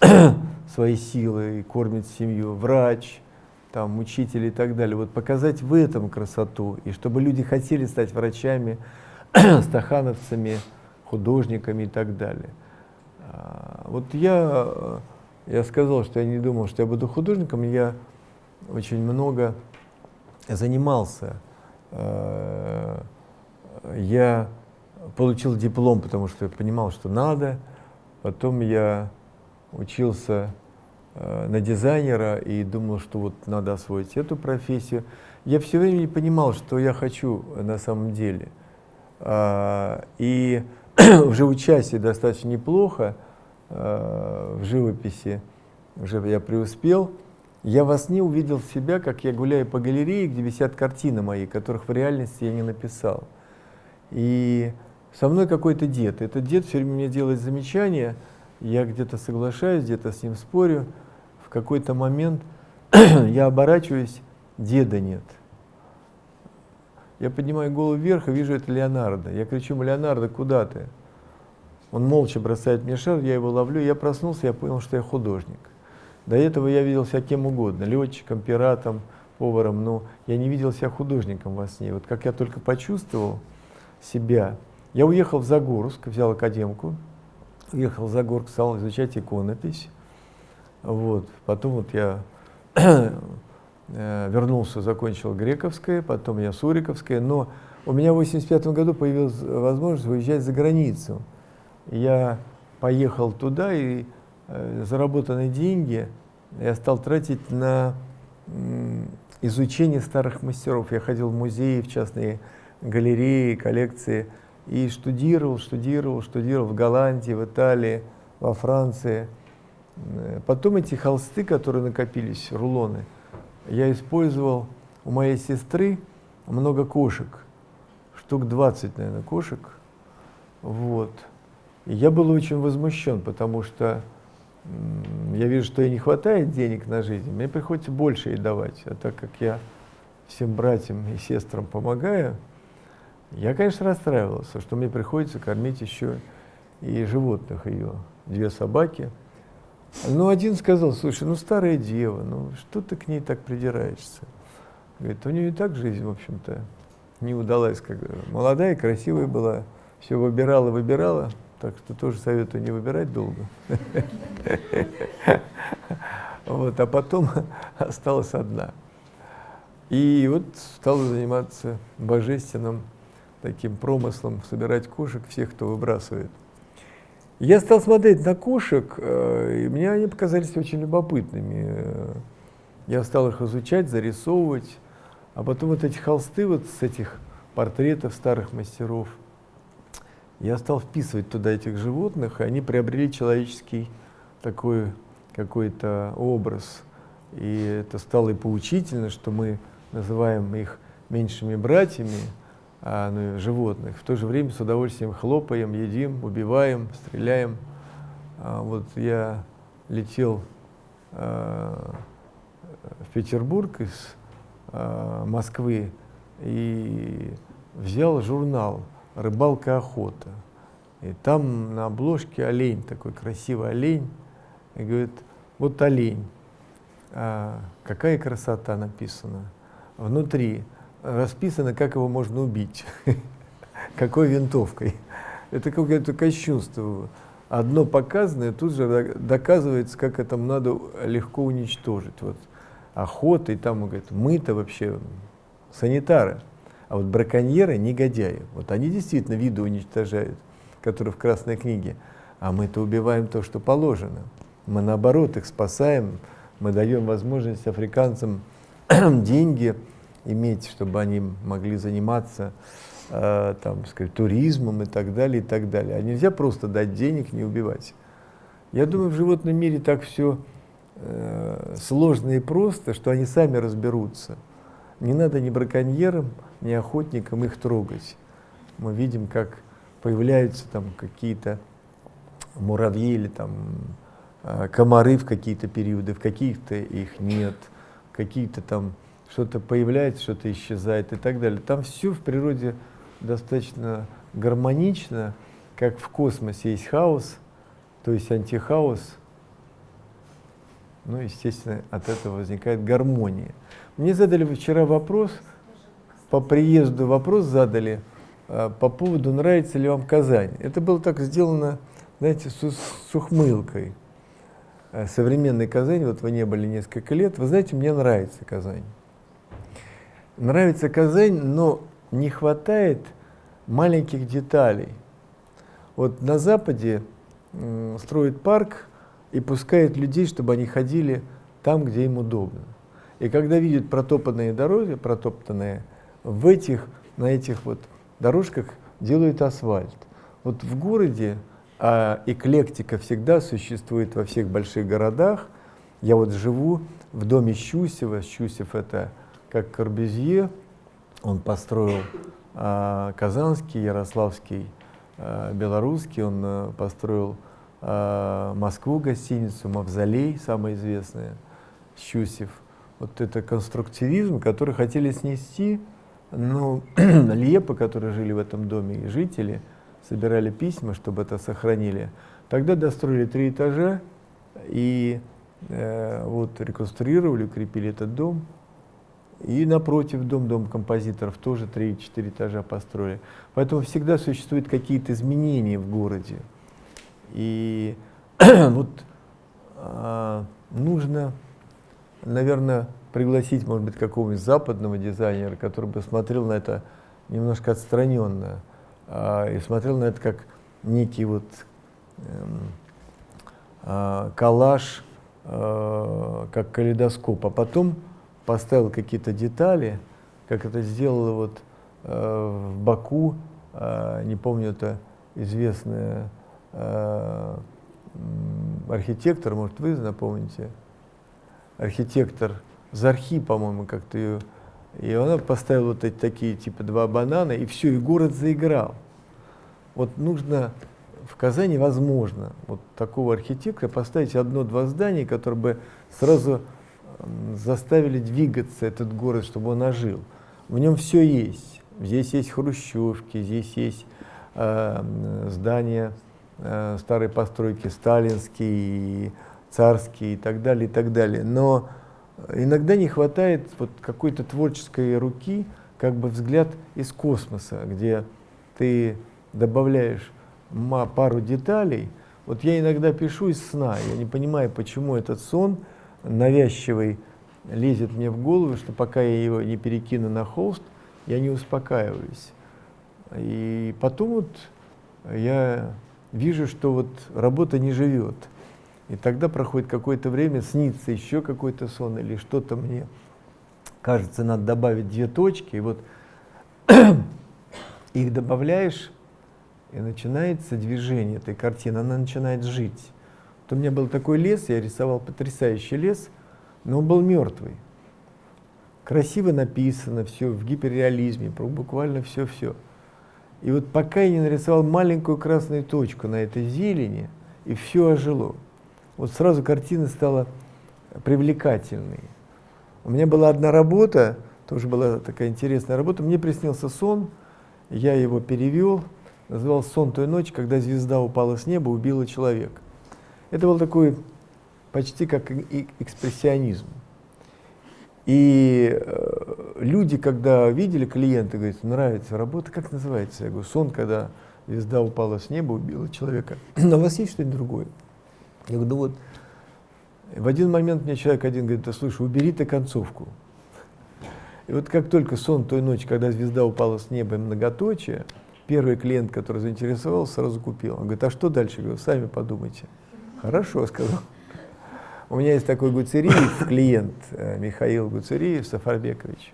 свои силы и кормит семью, врач, там, учитель и так далее. Вот показать в этом красоту, и чтобы люди хотели стать врачами, стахановцами, художниками и так далее. А, вот я, я сказал, что я не думал, что я буду художником, я очень много занимался. А, я получил диплом, потому что я понимал, что надо. Потом я учился а, на дизайнера и думал, что вот надо освоить эту профессию. Я все время не понимал, что я хочу на самом деле. И уже участие достаточно неплохо э, в живописи, уже я преуспел. Я во сне увидел себя, как я гуляю по галерее, где висят картины мои, которых в реальности я не написал. И со мной какой-то дед. Этот дед все время мне делает замечания, я где-то соглашаюсь, где-то с ним спорю. В какой-то момент я оборачиваюсь, деда нет. Я поднимаю голову вверх и вижу это Леонардо. Я кричу, Леонардо, куда ты? Он молча бросает мне шар, я его ловлю, я проснулся, я понял, что я художник. До этого я видел себя кем угодно, летчиком, пиратом, поваром, но я не видел себя художником во сне. Вот как я только почувствовал себя, я уехал в Загорск, взял академку, уехал в Загорск, стал изучать иконопись. Вот. Потом вот я Э, вернулся, закончил Грековское, потом я Суриковское, но у меня в 85 году появилась возможность выезжать за границу. Я поехал туда и э, заработанные деньги я стал тратить на изучение старых мастеров. Я ходил в музеи, в частные галереи, коллекции и штудировал, штудировал, штудировал в Голландии, в Италии, во Франции. Э, потом эти холсты, которые накопились, рулоны, я использовал у моей сестры много кошек, штук 20, наверное, кошек. Вот. И я был очень возмущен, потому что я вижу, что ей не хватает денег на жизнь, мне приходится больше ей давать. А так как я всем братьям и сестрам помогаю, я, конечно, расстраивался, что мне приходится кормить еще и животных ее. Две собаки – ну, один сказал, слушай, ну старая дева, ну что ты к ней так придираешься? Говорит, у нее и так жизнь, в общем-то, не удалась. Как молодая, красивая была, все выбирала, выбирала, так что тоже советую не выбирать долго. Вот, а потом осталась одна. И вот стала заниматься божественным таким промыслом, собирать кошек всех, кто выбрасывает. Я стал смотреть на кошек, э, и мне они показались очень любопытными. Я стал их изучать, зарисовывать, а потом вот эти холсты вот с этих портретов старых мастеров, я стал вписывать туда этих животных, и они приобрели человеческий такой какой-то образ. И это стало и поучительно, что мы называем их меньшими братьями, животных. В то же время с удовольствием хлопаем, едим, убиваем, стреляем. А, вот я летел а, в Петербург из а, Москвы и взял журнал «Рыбалка, охота». И там на обложке олень, такой красивый олень. И говорит, вот олень. а, какая красота написана. Внутри расписано, как его можно убить, какой винтовкой. Это какое-то кощунство. Одно показанное тут же доказывается, как это надо легко уничтожить. Вот охота, и там, говорит, мы-то вообще санитары, а вот браконьеры негодяи. Вот они действительно виды уничтожают, которые в Красной книге, а мы-то убиваем то, что положено. Мы наоборот их спасаем, мы даем возможность африканцам деньги иметь, чтобы они могли заниматься э, там, сказать, туризмом и так далее, и так далее. А нельзя просто дать денег, не убивать. Я думаю, в животном мире так все э, сложно и просто, что они сами разберутся. Не надо ни браконьерам, ни охотникам их трогать. Мы видим, как появляются там какие-то муравьи или там а, комары в какие-то периоды, в каких-то их нет, какие-то там что-то появляется, что-то исчезает и так далее. Там все в природе достаточно гармонично, как в космосе есть хаос, то есть антихаос, ну, естественно, от этого возникает гармония. Мне задали вчера вопрос, по приезду вопрос задали а, по поводу, нравится ли вам Казань. Это было так сделано, знаете, с, с ухмылкой. Э, современной Казани, вот вы не были несколько лет, вы знаете, мне нравится Казань. Нравится Казань, но не хватает маленьких деталей. Вот на Западе строят парк и пускают людей, чтобы они ходили там, где им удобно. И когда видят протопанные дороги, протоптанные, в этих, на этих вот дорожках делают асфальт. Вот в городе а эклектика всегда существует во всех больших городах. Я вот живу в доме Щусева. Щусев это как Корбюзье. Он построил а, Казанский, Ярославский, а, Белорусский. Он а, построил а, Москву гостиницу, Мавзолей, самая известная, Щусев. Вот это конструктивизм, который хотели снести, но Лепы, которые жили в этом доме, и жители – собирали письма, чтобы это сохранили. Тогда достроили три этажа и э, вот реконструировали, укрепили этот дом. И напротив дом, дом композиторов, тоже 3-4 этажа построили. Поэтому всегда существуют какие-то изменения в городе. И вот а, нужно, наверное, пригласить, может быть, какого-нибудь западного дизайнера, который бы смотрел на это немножко отстраненно а, и смотрел на это как некий вот эм, а, коллаж, а, как калейдоскоп, а потом поставил какие-то детали, как это сделал вот в Баку, не помню, это известная архитектор, может, вы напомните, архитектор Зархи, по-моему, как-то ее и она поставила вот эти такие, типа, два банана, и все, и город заиграл. Вот нужно, в Казани возможно, вот такого архитектора поставить одно-два здания, которые бы сразу заставили двигаться этот город, чтобы он ожил. В нем все есть. Здесь есть хрущевки, здесь есть э, здания э, старой постройки, сталинские, царские и так далее, и так далее. Но иногда не хватает вот какой-то творческой руки, как бы взгляд из космоса, где ты добавляешь пару деталей. Вот я иногда пишу из сна, я не понимаю, почему этот сон навязчивый лезет мне в голову, что пока я его не перекину на холст, я не успокаиваюсь. И потом вот я вижу, что вот работа не живет. И тогда проходит какое-то время, снится еще какой-то сон или что-то мне кажется, надо добавить две точки, и вот их добавляешь, и начинается движение этой картины, она начинает жить. Вот у меня был такой лес, я рисовал потрясающий лес, но он был мертвый. Красиво написано, все в гиперреализме, буквально все-все. И вот пока я не нарисовал маленькую красную точку на этой зелени, и все ожило вот сразу картина стала привлекательной. У меня была одна работа, тоже была такая интересная работа, мне приснился сон, я его перевел, называл «Сон той ночи, когда звезда упала с неба, убила человека». Это был такой почти как экспрессионизм. И э, люди, когда видели клиента, говорят, нравится работа, как называется? Я говорю, сон, когда звезда упала с неба, убила человека. Но у вас есть что-нибудь другое? Я говорю, ну вот. В один момент мне человек один говорит, да слушай, убери ты концовку. И вот как только сон той ночи, когда звезда упала с неба и многоточие, первый клиент, который заинтересовался, сразу купил. Он говорит, а что дальше? Я говорю, сами подумайте. Хорошо, сказал. У меня есть такой Гуцериев, клиент э, Михаил Гуцериев, Сафарбекович.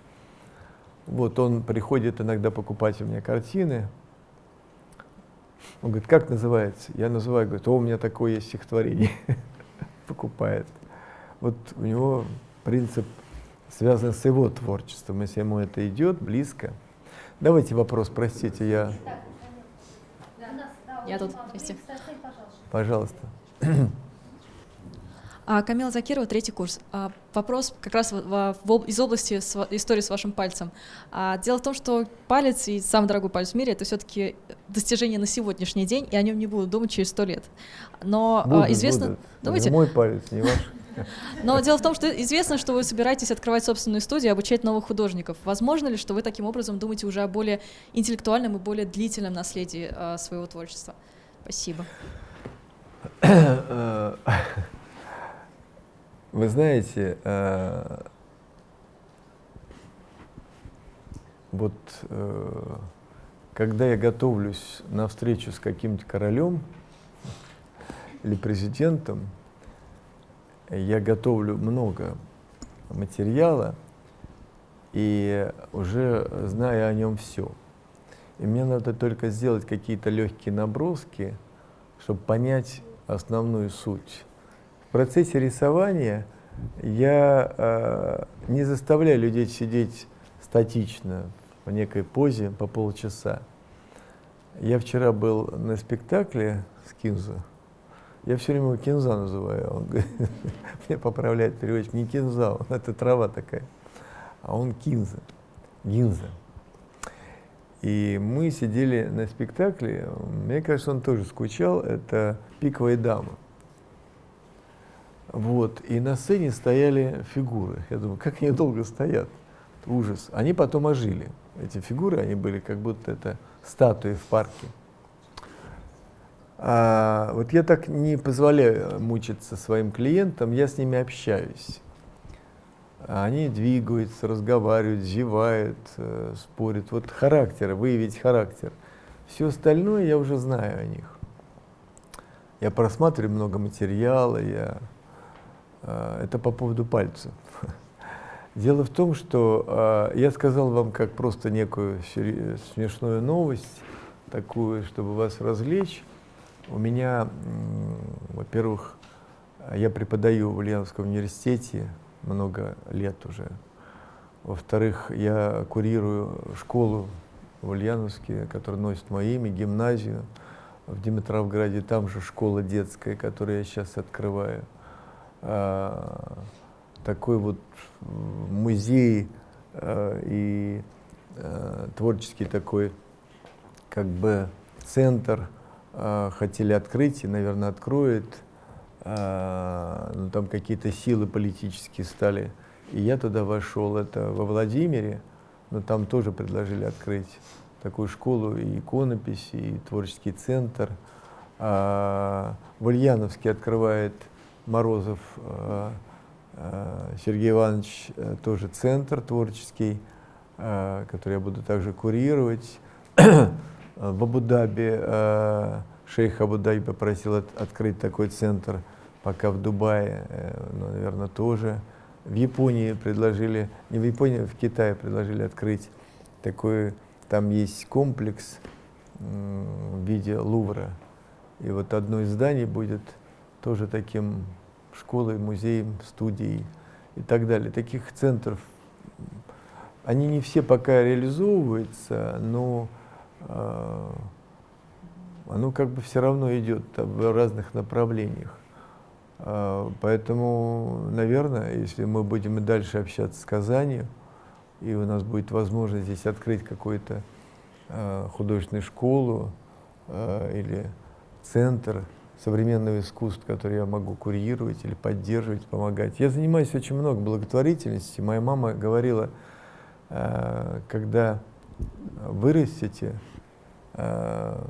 Вот он приходит иногда покупать у меня картины. Он говорит, как называется? Я называю, говорит, о, у меня такое есть стихотворение. Покупает. Вот у него принцип связан с его творчеством, если ему это идет, близко. Давайте вопрос, простите, я... Я тут, прости. Пожалуйста. А, Камила Закирова, третий курс. А, вопрос как раз из области истории с вашим пальцем. А, дело в том, что палец и самый дорогой палец в мире это все-таки достижение на сегодняшний день, и о нем не будут думать через сто лет. Но будут, известно, будут. думаете? Не мой палец, не ваш. Но дело в том, что известно, что вы собираетесь открывать собственную студию, обучать новых художников. Возможно ли, что вы таким образом думаете уже о более интеллектуальном и более длительном наследии своего творчества? Спасибо. Вы знаете, э, вот э, когда я готовлюсь на встречу с каким-то королем или президентом, я готовлю много материала и уже знаю о нем все. И мне надо только сделать какие-то легкие наброски, чтобы понять основную суть. В процессе рисования я э, не заставляю людей сидеть статично в некой позе по полчаса. Я вчера был на спектакле с Кинзо. Я все время его Кинза называю. Он мне поправляет переводчик. Не Кинза, он, это трава такая. А он Кинза. Гинза. И мы сидели на спектакле. Мне кажется, он тоже скучал. Это «Пиковая дама». Вот. И на сцене стояли фигуры. Я думаю, как они долго стоят. Ужас. Они потом ожили. Эти фигуры, они были как будто это статуи в парке. А, вот я так не позволяю мучиться своим клиентам, я с ними общаюсь. Они двигаются, разговаривают, зевают, э, спорят. Вот характер, выявить характер. Все остальное я уже знаю о них. Я просматриваю много материала, я а, это по поводу пальцев. Дело в том, что а, я сказал вам как просто некую смешную новость, такую, чтобы вас развлечь. У меня, во-первых, я преподаю в Ульяновском университете много лет уже. Во-вторых, я курирую школу в Ульяновске, которая носит мое имя, гимназию в Димитровграде. Там же школа детская, которую я сейчас открываю. А, такой вот музей а, и а, творческий такой как бы центр хотели открыть и, наверное, откроют. Но там какие-то силы политические стали. И я туда вошел, это во Владимире, но там тоже предложили открыть такую школу и иконописи, и творческий центр. В Ульяновске открывает Морозов э, э, Сергей Иванович э, тоже центр творческий, который я буду также курировать. В Абу-Даби, шейх Абу-Даби попросил от, открыть такой центр, пока в Дубае, ну, наверное, тоже. В Японии предложили, не в Японии, а в Китае предложили открыть такой, там есть комплекс в виде Лувра. И вот одно из зданий будет тоже таким школой, музеем, студией и так далее. Таких центров, они не все пока реализовываются, но э, оно как бы все равно идет в разных направлениях. Э, поэтому, наверное, если мы будем и дальше общаться с Казанью, и у нас будет возможность здесь открыть какую-то э, художественную школу э, или центр, современного искусства, которые я могу курировать или поддерживать, помогать. Я занимаюсь очень много благотворительностью. Моя мама говорила, э, когда вырастете, э,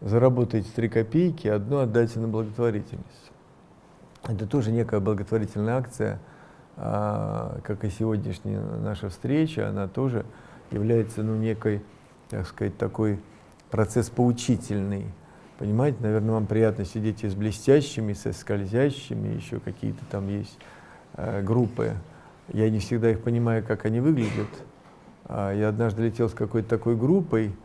заработаете 3 копейки, одну отдайте на благотворительность. Это тоже некая благотворительная акция, как и сегодняшняя наша встреча, она тоже является ну, некой, так сказать, такой процесс поучительный. Понимаете, наверное, вам приятно сидеть и с блестящими, со скользящими, еще какие-то там есть э, группы. Я не всегда их понимаю, как они выглядят. А я однажды летел с какой-то такой группой,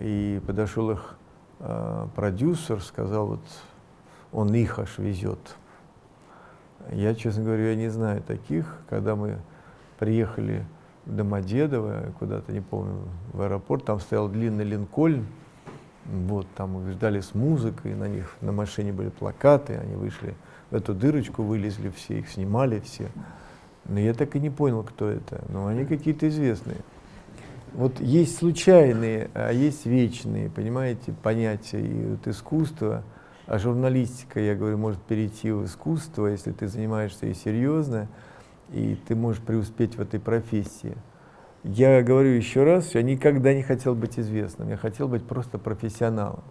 и подошел их э, продюсер, сказал, вот он их аж везет. Я, честно говоря, не знаю таких. Когда мы приехали в Домодедово, куда-то, не помню, в аэропорт, там стоял длинный линкольн, вот, там мы ждали с музыкой, на них на машине были плакаты, они вышли в эту дырочку, вылезли все, их снимали все. Но я так и не понял, кто это. Но они какие-то известные. Вот есть случайные, а есть вечные, понимаете, понятия. И вот искусство, а журналистика, я говорю, может перейти в искусство, если ты занимаешься и серьезно, и ты можешь преуспеть в этой профессии. Я говорю еще раз, я никогда не хотел быть известным, я хотел быть просто профессионалом.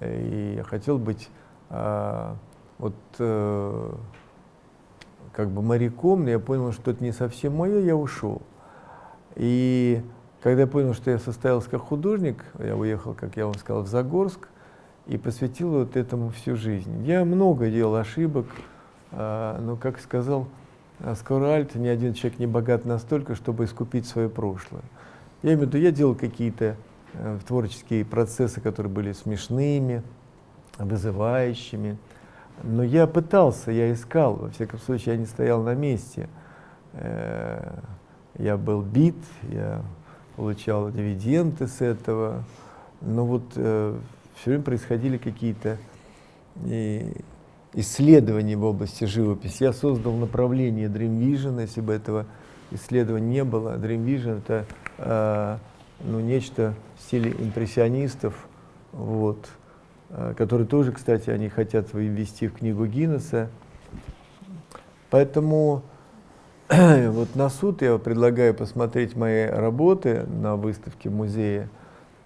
И я хотел быть а, вот а, как бы моряком, но я понял, что это не совсем мое, я ушел. И когда я понял, что я состоялся как художник, я уехал, как я вам сказал, в Загорск и посвятил вот этому всю жизнь. Я много делал ошибок, а, но, как сказал а скоро альт, ни один человек не богат настолько, чтобы искупить свое прошлое. Я имею в виду, я делал какие-то э, творческие процессы, которые были смешными, вызывающими, но я пытался, я искал, во всяком случае, я не стоял на месте. Э, я был бит, я получал дивиденды с этого, но вот э, все время происходили какие-то исследований в области живописи. Я создал направление Dream Vision, если бы этого исследования не было. Dream Vision — это э, ну, нечто в стиле импрессионистов, вот, э, которые тоже, кстати, они хотят ввести в книгу Гиннесса. Поэтому вот на суд я предлагаю посмотреть мои работы на выставке в музее.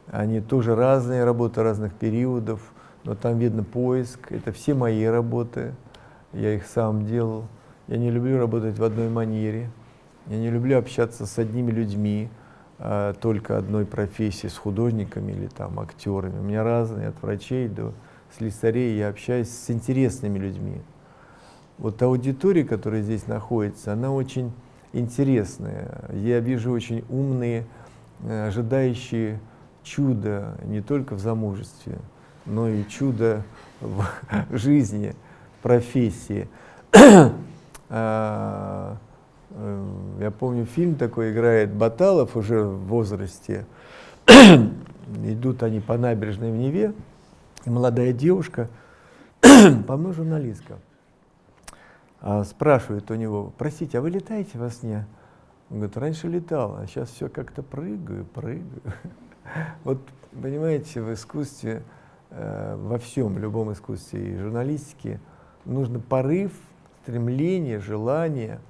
Они тоже разные работы разных периодов но там видно поиск, это все мои работы, я их сам делал. Я не люблю работать в одной манере, я не люблю общаться с одними людьми, а, только одной профессии, с художниками или там актерами. У меня разные, от врачей до слесарей, я общаюсь с интересными людьми. Вот аудитория, которая здесь находится, она очень интересная. Я вижу очень умные, э, ожидающие чуда не только в замужестве, но и чудо в жизни, профессии. А, э, я помню, фильм такой играет Баталов уже в возрасте. Идут они по набережной в Неве, и молодая девушка, по-моему, журналистка, а, спрашивает у него, простите, а вы летаете во сне? Он говорит, раньше летал, а сейчас все как-то прыгаю, прыгаю. Вот, понимаете, в искусстве Э, во всем, в любом искусстве и журналистике, нужно порыв, стремление, желание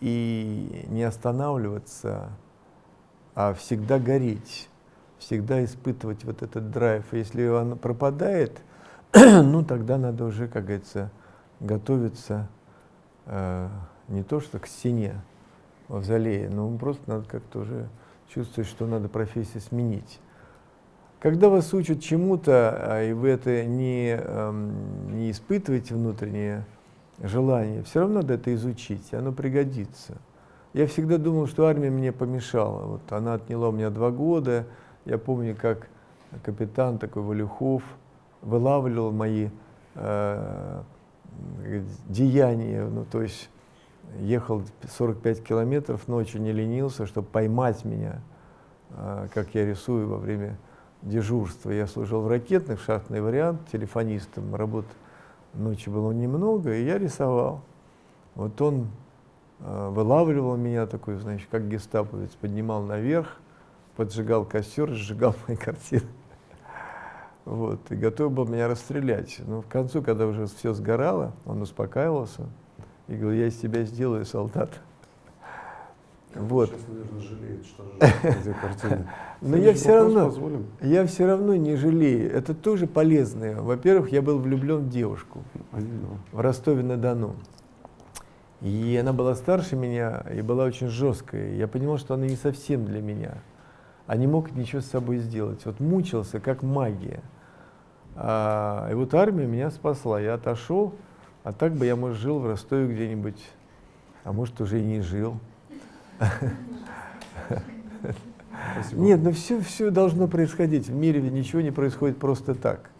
и не останавливаться, а всегда гореть, всегда испытывать вот этот драйв. Если он пропадает, ну тогда надо уже, как говорится, готовиться э, не то что к стене мавзолея, но просто надо как-то уже чувствовать, что надо профессию сменить. Когда вас учат чему-то, а, и вы это не, эм, не испытываете внутреннее желание, все равно надо это изучить, оно пригодится. Я всегда думал, что армия мне помешала. Вот она отняла у меня два года. Я помню, как капитан такой Валюхов вылавливал мои э, деяния. Ну, то есть ехал 45 километров ночью, не ленился, чтобы поймать меня, э, как я рисую во время дежурства. Я служил в ракетных, шахтный вариант, телефонистом, работы ночью было немного, и я рисовал. Вот он э, вылавливал меня такой, значит, как гестаповец, поднимал наверх, поджигал костер, сжигал мои картины. Вот, и готов был меня расстрелять. Но в концу, когда уже все сгорало, он успокаивался и говорил, я из тебя сделаю солдат. Вот. Сейчас, наверное, жалеет, что эти картины. Но я все равно, позволим? я все равно не жалею. Это тоже полезное. Во-первых, я был влюблен в девушку в Ростове-на-Дону. И она была старше меня и была очень жесткая. Я понимал, что она не совсем для меня. А не мог ничего с собой сделать. Вот мучился, как магия. А, и вот армия меня спасла. Я отошел, а так бы я, может, жил в Ростове где-нибудь, а может, уже и не жил. Спасибо. Нет, ну все, все должно происходить. В мире ничего не происходит просто так.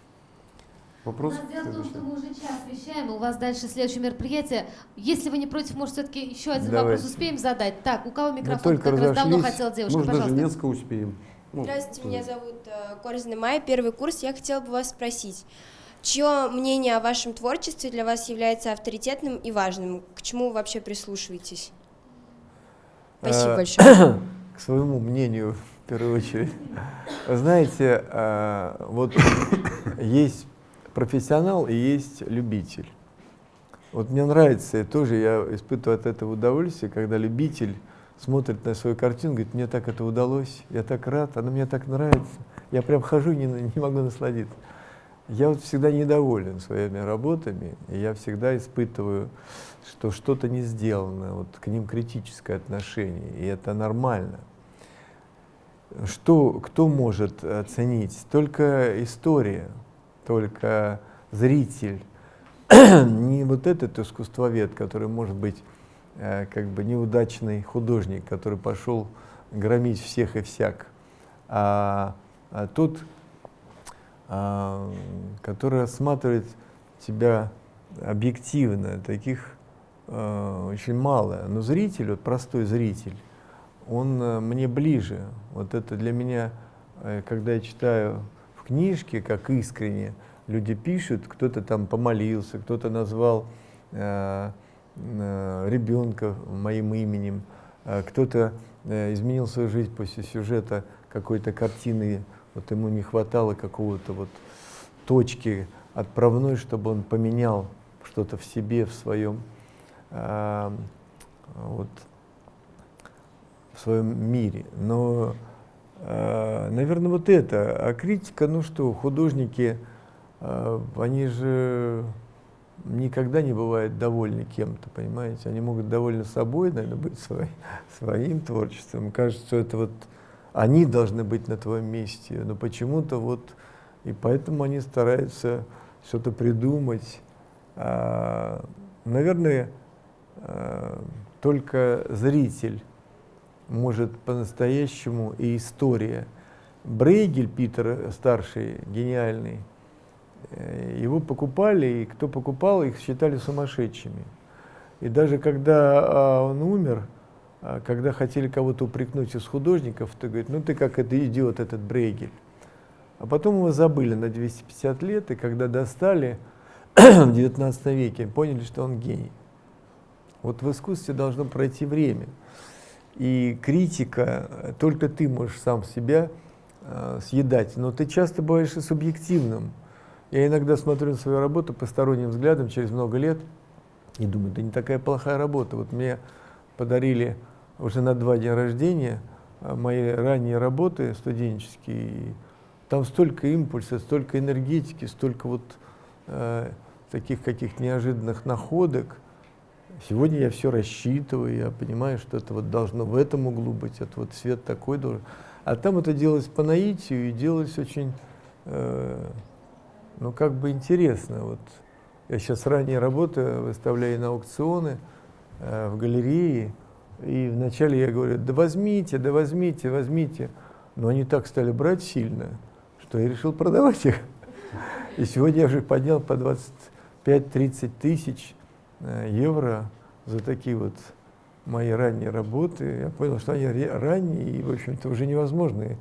Вопрос? У нас дело в том, что мы уже час вещаем, у вас дальше следующее мероприятие. Если вы не против, может, все-таки еще один Давайте. вопрос успеем задать? Так, у кого микрофон? только как раз давно хотела девушка, Может, даже пожалуйста. несколько успеем. Ну, Здравствуйте, меня зовут э, Корзина Майя, первый курс. Я хотела бы вас спросить, чье мнение о вашем творчестве для вас является авторитетным и важным? К чему вы вообще прислушиваетесь? Спасибо Э, большое. К своему мнению, в первую очередь. Знаете, э, вот есть профессионал и есть любитель. Вот мне нравится, и тоже я испытываю от этого удовольствие, когда любитель смотрит на свою картину, говорит, мне так это удалось, я так рад, она мне так нравится. Я прям хожу не, не могу насладиться. Я вот всегда недоволен своими работами, и я всегда испытываю, что что-то не сделано, вот к ним критическое отношение, и это нормально. Что, кто может оценить? Только история, только зритель, не вот этот искусствовед, который может быть э, как бы неудачный художник, который пошел громить всех и всяк, а, а тот, который рассматривает тебя объективно, таких э, очень мало. Но зритель, вот простой зритель, он э, мне ближе. Вот это для меня, э, когда я читаю в книжке, как искренне, люди пишут, кто-то там помолился, кто-то назвал э, ребенка моим именем, кто-то изменил свою жизнь после сюжета какой-то картины, вот ему не хватало какого-то вот точки отправной, чтобы он поменял что-то в себе, в своем а, вот, в своем мире. Но, а, наверное, вот это. А критика, ну что, художники, а, они же никогда не бывают довольны кем-то, понимаете? Они могут довольны собой, наверное, быть свой, своим творчеством. Кажется, что это вот они должны быть на твоем месте, но почему-то вот, и поэтому они стараются что-то придумать. А, наверное, а, только зритель может по-настоящему и история. Брейгель, Питер старший, гениальный, э, его покупали, и кто покупал, их считали сумасшедшими. И даже когда а, он умер, когда хотели кого-то упрекнуть из художников, то говорит, ну ты как это идиот, этот Брейгель. А потом его забыли на 250 лет, и когда достали в 19 веке, поняли, что он гений. Вот в искусстве должно пройти время. И критика, только ты можешь сам себя э, съедать, но ты часто бываешь и субъективным. Я иногда смотрю на свою работу посторонним взглядом через много лет и думаю, да не такая плохая работа. Вот мне подарили уже на два дня рождения э, мои ранние работы студенческие. Там столько импульса, столько энергетики, столько вот э, таких каких неожиданных находок. Сегодня я все рассчитываю, я понимаю, что это вот должно в этом углу быть, это вот свет такой должен. А там это делалось по наитию и делалось очень, э, ну как бы интересно. Вот я сейчас ранее работаю, выставляю на аукционы э, в галерее, и вначале я говорю, да возьмите, да возьмите, возьмите. Но они так стали брать сильно, что я решил продавать их. И сегодня я уже поднял по 25-30 тысяч э, евро за такие вот мои ранние работы. Я понял, что они ранние, и, в общем-то, уже невозможно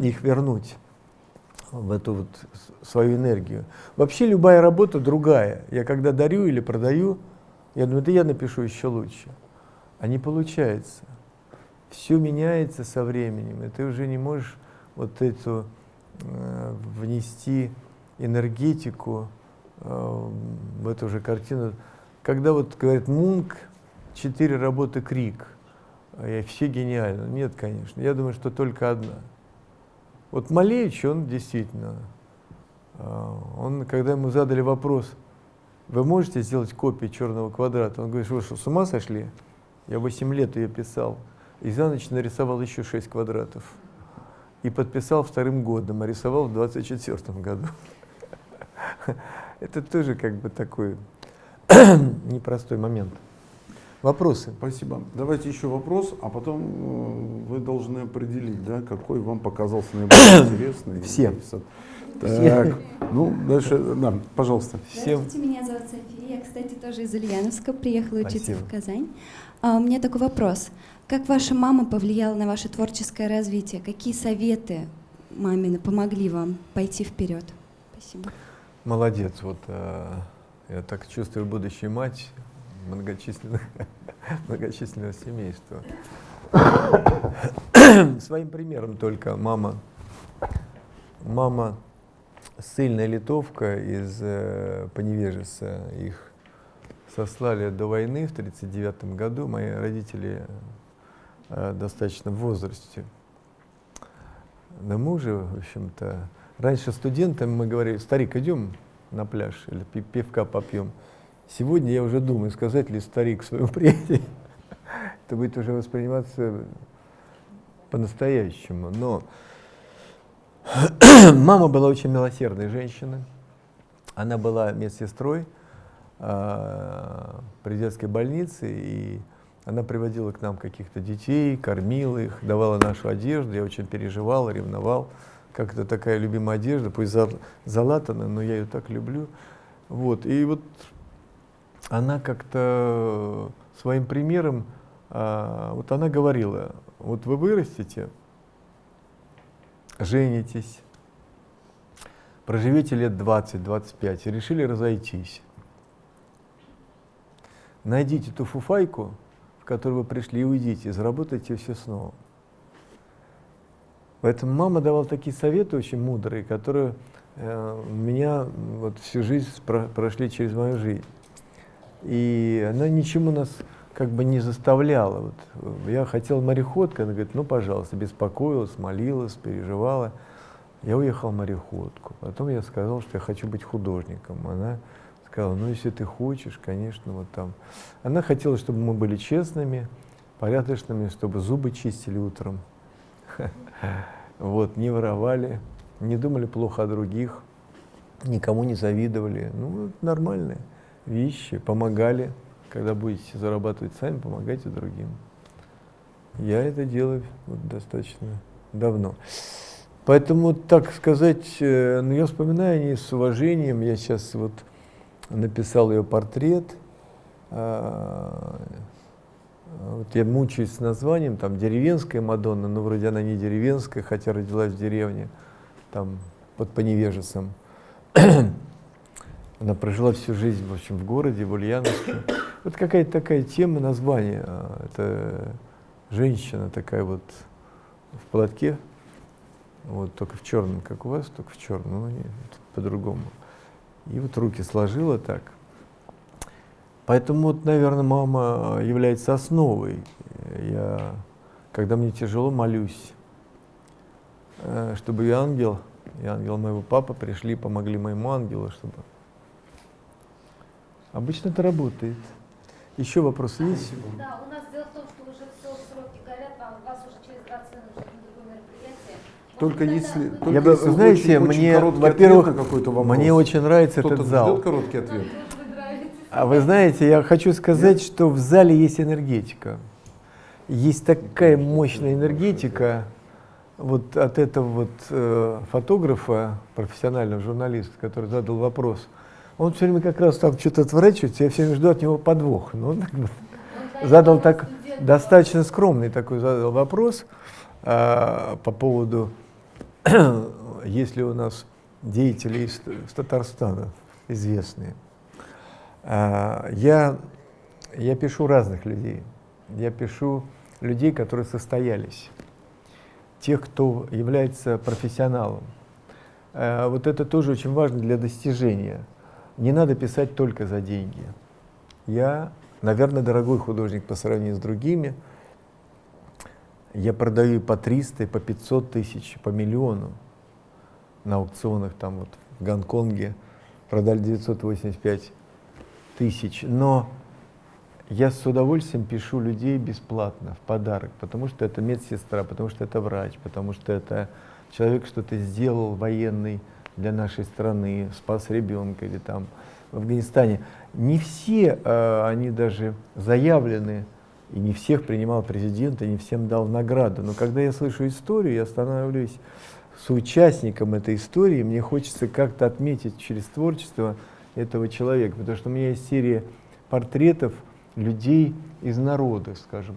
их вернуть в эту вот свою энергию. Вообще любая работа другая. Я когда дарю или продаю, я думаю, да я напишу еще лучше. А не получается. Все меняется со временем, и ты уже не можешь вот эту э, внести энергетику э, в эту же картину. Когда вот говорит Мунк, четыре работы Крик, и все гениально. Нет, конечно. Я думаю, что только одна. Вот Малевич, он действительно, э, он, когда ему задали вопрос, вы можете сделать копию черного квадрата? Он говорит, вы что, с ума сошли? Я 8 лет ее писал. И за ночь нарисовал еще 6 квадратов. И подписал вторым годом, а рисовал в 24 году. Это тоже как бы такой непростой момент. Вопросы? Спасибо. Давайте еще вопрос, а потом э, вы должны определить, да, какой вам показался наиболее интересный. Все. Так, ну дальше, да, пожалуйста. Всем. Здравствуйте, меня зовут София. Я, кстати, тоже из Ульяновска, приехала учиться Спасибо. в Казань. А, у меня такой вопрос. Как ваша мама повлияла на ваше творческое развитие? Какие советы мамины помогли вам пойти вперед? Спасибо. Молодец. Вот э, я так чувствую будущую мать многочисленных, многочисленного семейства. Своим примером только мама, мама сильная литовка из э, Поневежеса. Их сослали до войны в 1939 году. Мои родители э, достаточно в возрасте. Да мы уже, в общем-то, раньше студентам мы говорили, старик, идем на пляж или пи- пивка попьем. Сегодня я уже думаю, сказать ли старик своему приятелю. Это будет уже восприниматься по-настоящему. Но мама была очень милосердной женщиной. Она была медсестрой при детской больнице, и она приводила к нам каких-то детей, кормила их, давала нашу одежду. Я очень переживал, ревновал. Как это такая любимая одежда, пусть за- залатана, но я ее так люблю. Вот. И вот она как-то своим примером, а, вот она говорила, вот вы вырастете, женитесь, проживете лет 20-25 и решили разойтись. Найдите ту фуфайку, в которую вы пришли, и уйдите, заработайте все снова. Поэтому мама давала такие советы очень мудрые, которые э, меня вот всю жизнь спро- прошли через мою жизнь. И она ничему нас как бы не заставляла. Вот, э, я хотел мореходка, она говорит, ну, пожалуйста, беспокоилась, молилась, переживала. Я уехал мореходку. Потом я сказал, что я хочу быть художником. Она сказала, ну, если ты хочешь, конечно, вот там. Она хотела, чтобы мы были честными, порядочными, чтобы зубы чистили утром. Вот, не воровали, не думали плохо о других, никому не завидовали. Ну, нормальные вещи, помогали. Когда будете зарабатывать сами, помогайте другим. Я это делаю вот достаточно давно. Поэтому, так сказать, э, ну, я вспоминаю о ней с уважением. Я сейчас вот написал ее портрет. А, Вот я мучаюсь с названием, там деревенская Мадонна, но вроде она не деревенская, хотя родилась в деревне, там под Поневежесом. Она прожила всю жизнь, в общем, в городе, в Ульяновске. Вот какая-то такая тема, название. а, Это женщина такая вот в платке, вот только в черном, как у вас, только в черном, ну, по-другому. И вот руки сложила так. Поэтому, вот, наверное, мама является основой. Я, когда мне тяжело, молюсь, э, чтобы и ангел, и ангел моего папы пришли, помогли моему ангелу, чтобы... Обычно это работает. Еще вопросы есть? Да, у нас дело в том, что уже все сроки горят, вам, вас уже через 20 минут ждет на другое мероприятие. Может, Только если, только Я бы, если знаете, очень, очень мне, короткий ответ во-первых, на какой-то вопрос. мне очень нравится Кто-то этот зал. короткий ответ? А вы знаете, я хочу сказать, что в зале есть энергетика. Есть такая мощная энергетика вот от этого вот э, фотографа, профессионального журналиста, который задал вопрос. Он все время как раз там что-то отворачивается, я все время жду от него подвох. Но он как бы задал так достаточно скромный такой задал вопрос а, по поводу, есть ли у нас деятели из, из Татарстана известные. А, я, я пишу разных людей. Я пишу людей, которые состоялись. Тех, кто является профессионалом. э, вот это тоже очень важно для достижения. Не надо писать только за деньги. Я, наверное, дорогой художник по сравнению с другими. Я продаю по 300, по 500 тысяч, по миллиону на аукционах там вот в Гонконге продали 985 тысяч. Но я с удовольствием пишу людей бесплатно, в подарок, потому что это медсестра, потому что это врач, потому что это человек что-то сделал военный для нашей страны, спас ребенка или там в Афганистане. Не все э, они даже заявлены, и не всех принимал президент, и не всем дал награду. Но когда я слышу историю, я становлюсь соучастником этой истории, мне хочется как-то отметить через творчество этого человека, потому что у меня есть серия портретов людей из народа, скажем.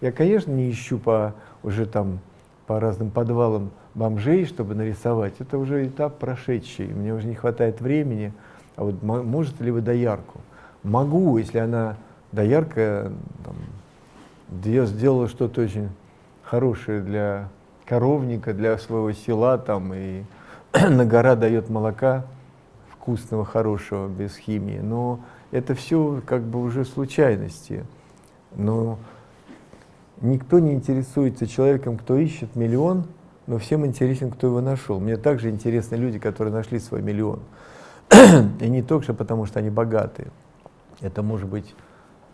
Я, конечно, не ищу по уже там по разным подвалам бомжей, чтобы нарисовать. Это уже этап прошедший. Мне уже не хватает времени. А вот может ли вы доярку? Могу, если она доярка там, сделала что-то очень хорошее для коровника, для своего села там, и на гора дает молока вкусного, хорошего, без химии. Но это все как бы уже случайности. Но никто не интересуется человеком, кто ищет миллион, но всем интересен, кто его нашел. Мне также интересны люди, которые нашли свой миллион. И не только потому, что они богатые. Это может быть,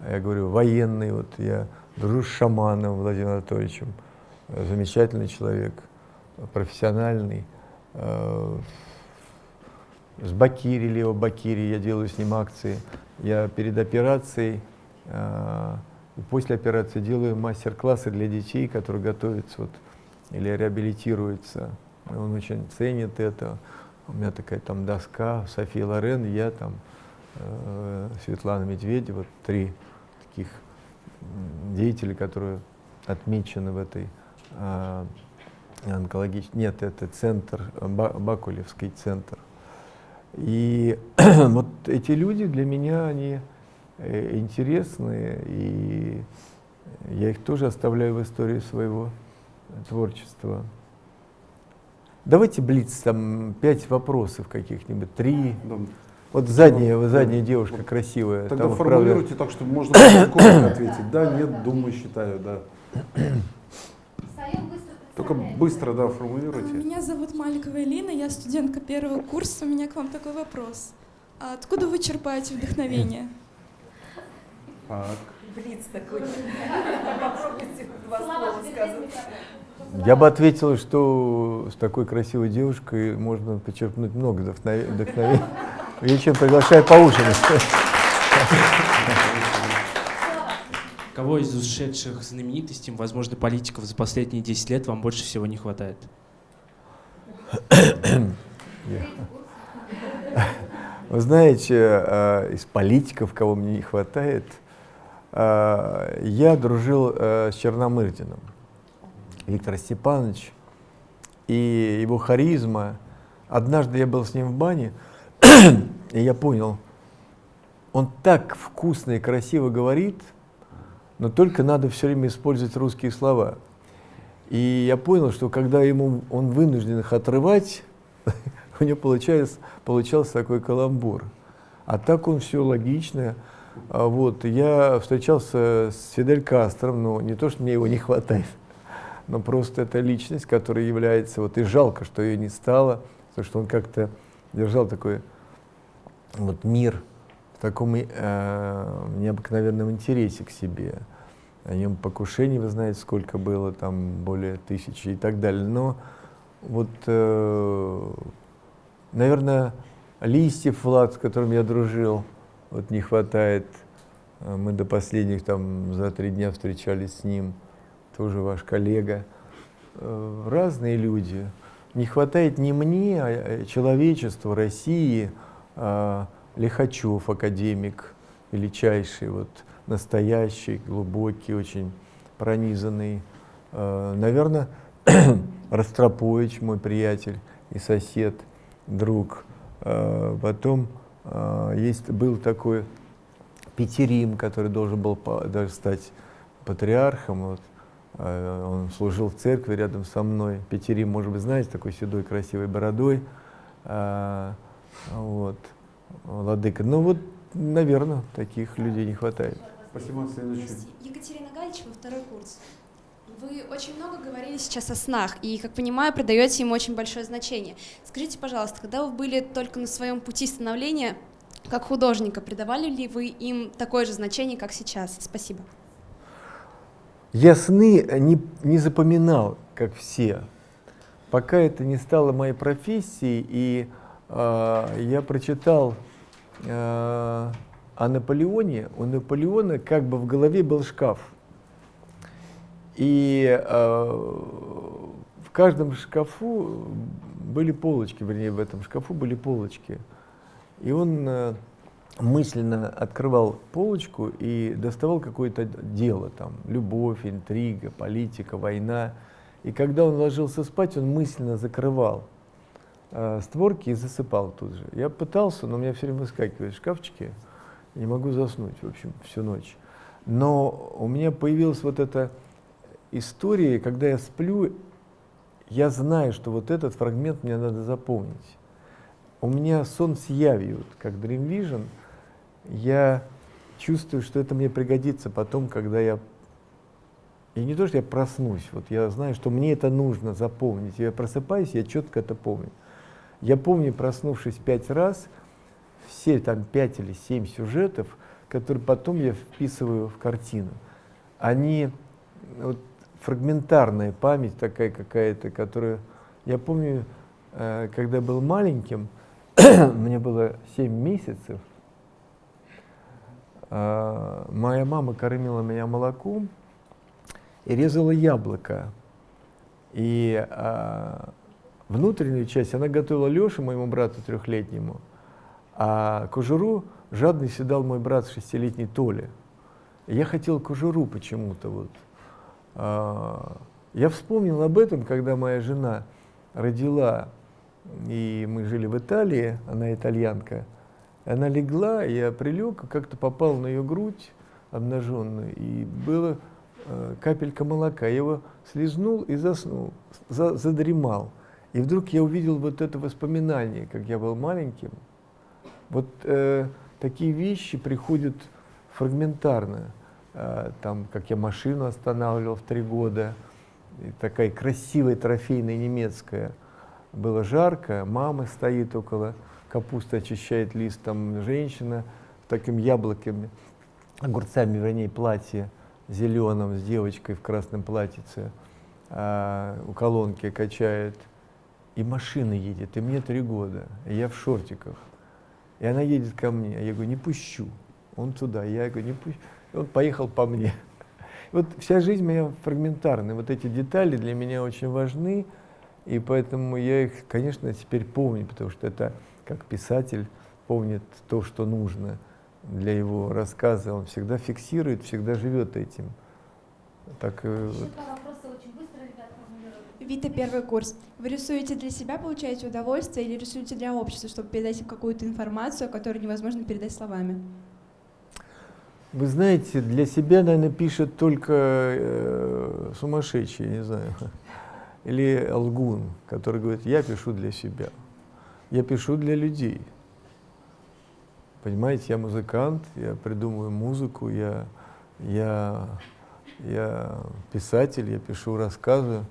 я говорю, военный. Вот я дружу с шаманом Владимиром Анатольевичем. Замечательный человек, профессиональный. Э, с Бакири, Лео Бакири, я делаю с ним акции. Я перед операцией э, и после операции делаю мастер-классы для детей, которые готовятся вот, или реабилитируются. Он очень ценит это. У меня такая там доска, София Лорен, я там, э, Светлана Медведева, три деятеля, которые отмечены в этой э, онкологической... Нет, это центр, Бакулевский центр. И вот эти люди для меня, они э, интересные, и я их тоже оставляю в истории своего творчества. Давайте блиц, там пять вопросов каких-нибудь, три. Вот задняя, вот задняя девушка вот. красивая. Тогда там, формулируйте правда... так, чтобы можно коротко ответить. Да, нет, думаю, считаю, да. Только быстро, да, формулируйте. Меня зовут Маликова Элина, я студентка первого курса. У меня к вам такой вопрос. А откуда вы черпаете вдохновение? Так. Блиц такой. Попробуйте два слова сказать. Я бы ответил, что с такой красивой девушкой можно почерпнуть много вдохновения. Вечером приглашаю поужинать. Кого из ушедших знаменитостей, возможно, политиков за последние 10 лет вам больше всего не хватает? Вы знаете, э, из политиков, кого мне не хватает, э, я дружил э, с Черномырдиным. Виктор Степанович и его харизма. Однажды я был с ним в бане, и я понял, он так вкусно и красиво говорит, но только надо все время использовать русские слова. И я понял, что когда ему он вынужден их отрывать, у него получается, получался такой каламбур. А так он все логично. А вот, я встречался с Фидель Кастром, но не то, что мне его не хватает, но просто это личность, которая является, вот и жалко, что ее не стало, потому что он как-то держал такой вот мир в таком э, необыкновенном интересе к себе. О нем покушений, вы знаете, сколько было, там более тысячи и так далее. Но вот, э, наверное, листьев Влад, с которым я дружил, вот не хватает. Мы до последних там за три дня встречались с ним тоже ваш коллега, э, разные люди. Не хватает не мне, а человечеству, России, а Лихачев, академик, величайший, вот, настоящий, глубокий, очень пронизанный. Э, Наверное, Ростропович, мой приятель и сосед, друг. Э, потом есть, был такой Петерим, который должен был даже стать патриархом. Вот. Э, он служил в церкви рядом со мной. Петерим, может быть, знаете, такой седой, красивой бородой. А, вот, владыка. Ну вот, наверное, таких людей не хватает. Спасибо. Следующий. Екатерина Галичева, второй курс. Вы очень много говорили сейчас о снах, и, как понимаю, придаете им очень большое значение. Скажите, пожалуйста, когда вы были только на своем пути становления, как художника, придавали ли вы им такое же значение, как сейчас? Спасибо. Я сны не, не запоминал, как все, пока это не стало моей профессией, и э, я прочитал э, о Наполеоне. У Наполеона как бы в голове был шкаф. И э, в каждом шкафу были полочки, вернее, в этом шкафу были полочки. И он э, мысленно открывал полочку и доставал какое-то дело, там, любовь, интрига, политика, война. И когда он ложился спать, он мысленно закрывал э, створки и засыпал тут же. Я пытался, но у меня все время выскакивают шкафчики, не могу заснуть, в общем, всю ночь. Но у меня появилась вот эта история, когда я сплю, я знаю, что вот этот фрагмент мне надо запомнить. У меня сон с явью, как Dream Vision, я чувствую, что это мне пригодится потом, когда я... И не то, что я проснусь, вот я знаю, что мне это нужно запомнить. Я просыпаюсь, я четко это помню. Я помню, проснувшись пять раз, все там пять или семь сюжетов, которые потом я вписываю в картину. Они, вот, фрагментарная память такая какая-то, которая... Я помню, э, когда был маленьким, мне было 7 месяцев, моя мама кормила меня молоком и резала яблоко. И э, внутреннюю часть она готовила Леше, моему брату трехлетнему, а кожуру жадный седал мой брат шестилетний Толя. я хотел кожуру почему-то вот. А, я вспомнил об этом, когда моя жена родила, и мы жили в Италии, она итальянка. Она легла, я прилег, как-то попал на ее грудь обнаженную, и было э, капелька молока. Я его слезнул и заснул, за, задремал. И вдруг я увидел вот это воспоминание, как я был маленьким. Вот э, такие вещи приходят фрагментарно. Э, там, как я машину останавливал в три года, и такая красивая трофейная немецкая. Было жарко, мама стоит около, капуста очищает лист, там женщина с таким яблоками, огурцами, вернее, платье зеленым с девочкой в красном платьице, а, у колонки качает. И машина едет, и мне три года, и я в шортиках. И она едет ко мне, я говорю, не пущу. Он туда, я говорю, не пущу. И он поехал по мне. Вот вся жизнь моя фрагментарная. Вот эти детали для меня очень важны, и поэтому я их, конечно, теперь помню, потому что это как писатель помнит то, что нужно для его рассказа. Он всегда фиксирует, всегда живет этим. Так, э, вот. очень быстро, Вита, первый курс. Вы рисуете для себя, получаете удовольствие, или рисуете для общества, чтобы передать им какую-то информацию, которую невозможно передать словами? Вы знаете, для себя, наверное, пишет только э, сумасшедший, не знаю, или лгун, который говорит, я пишу для себя, я пишу для людей. Понимаете, я музыкант, я придумываю музыку, я, я, я писатель, я пишу рассказы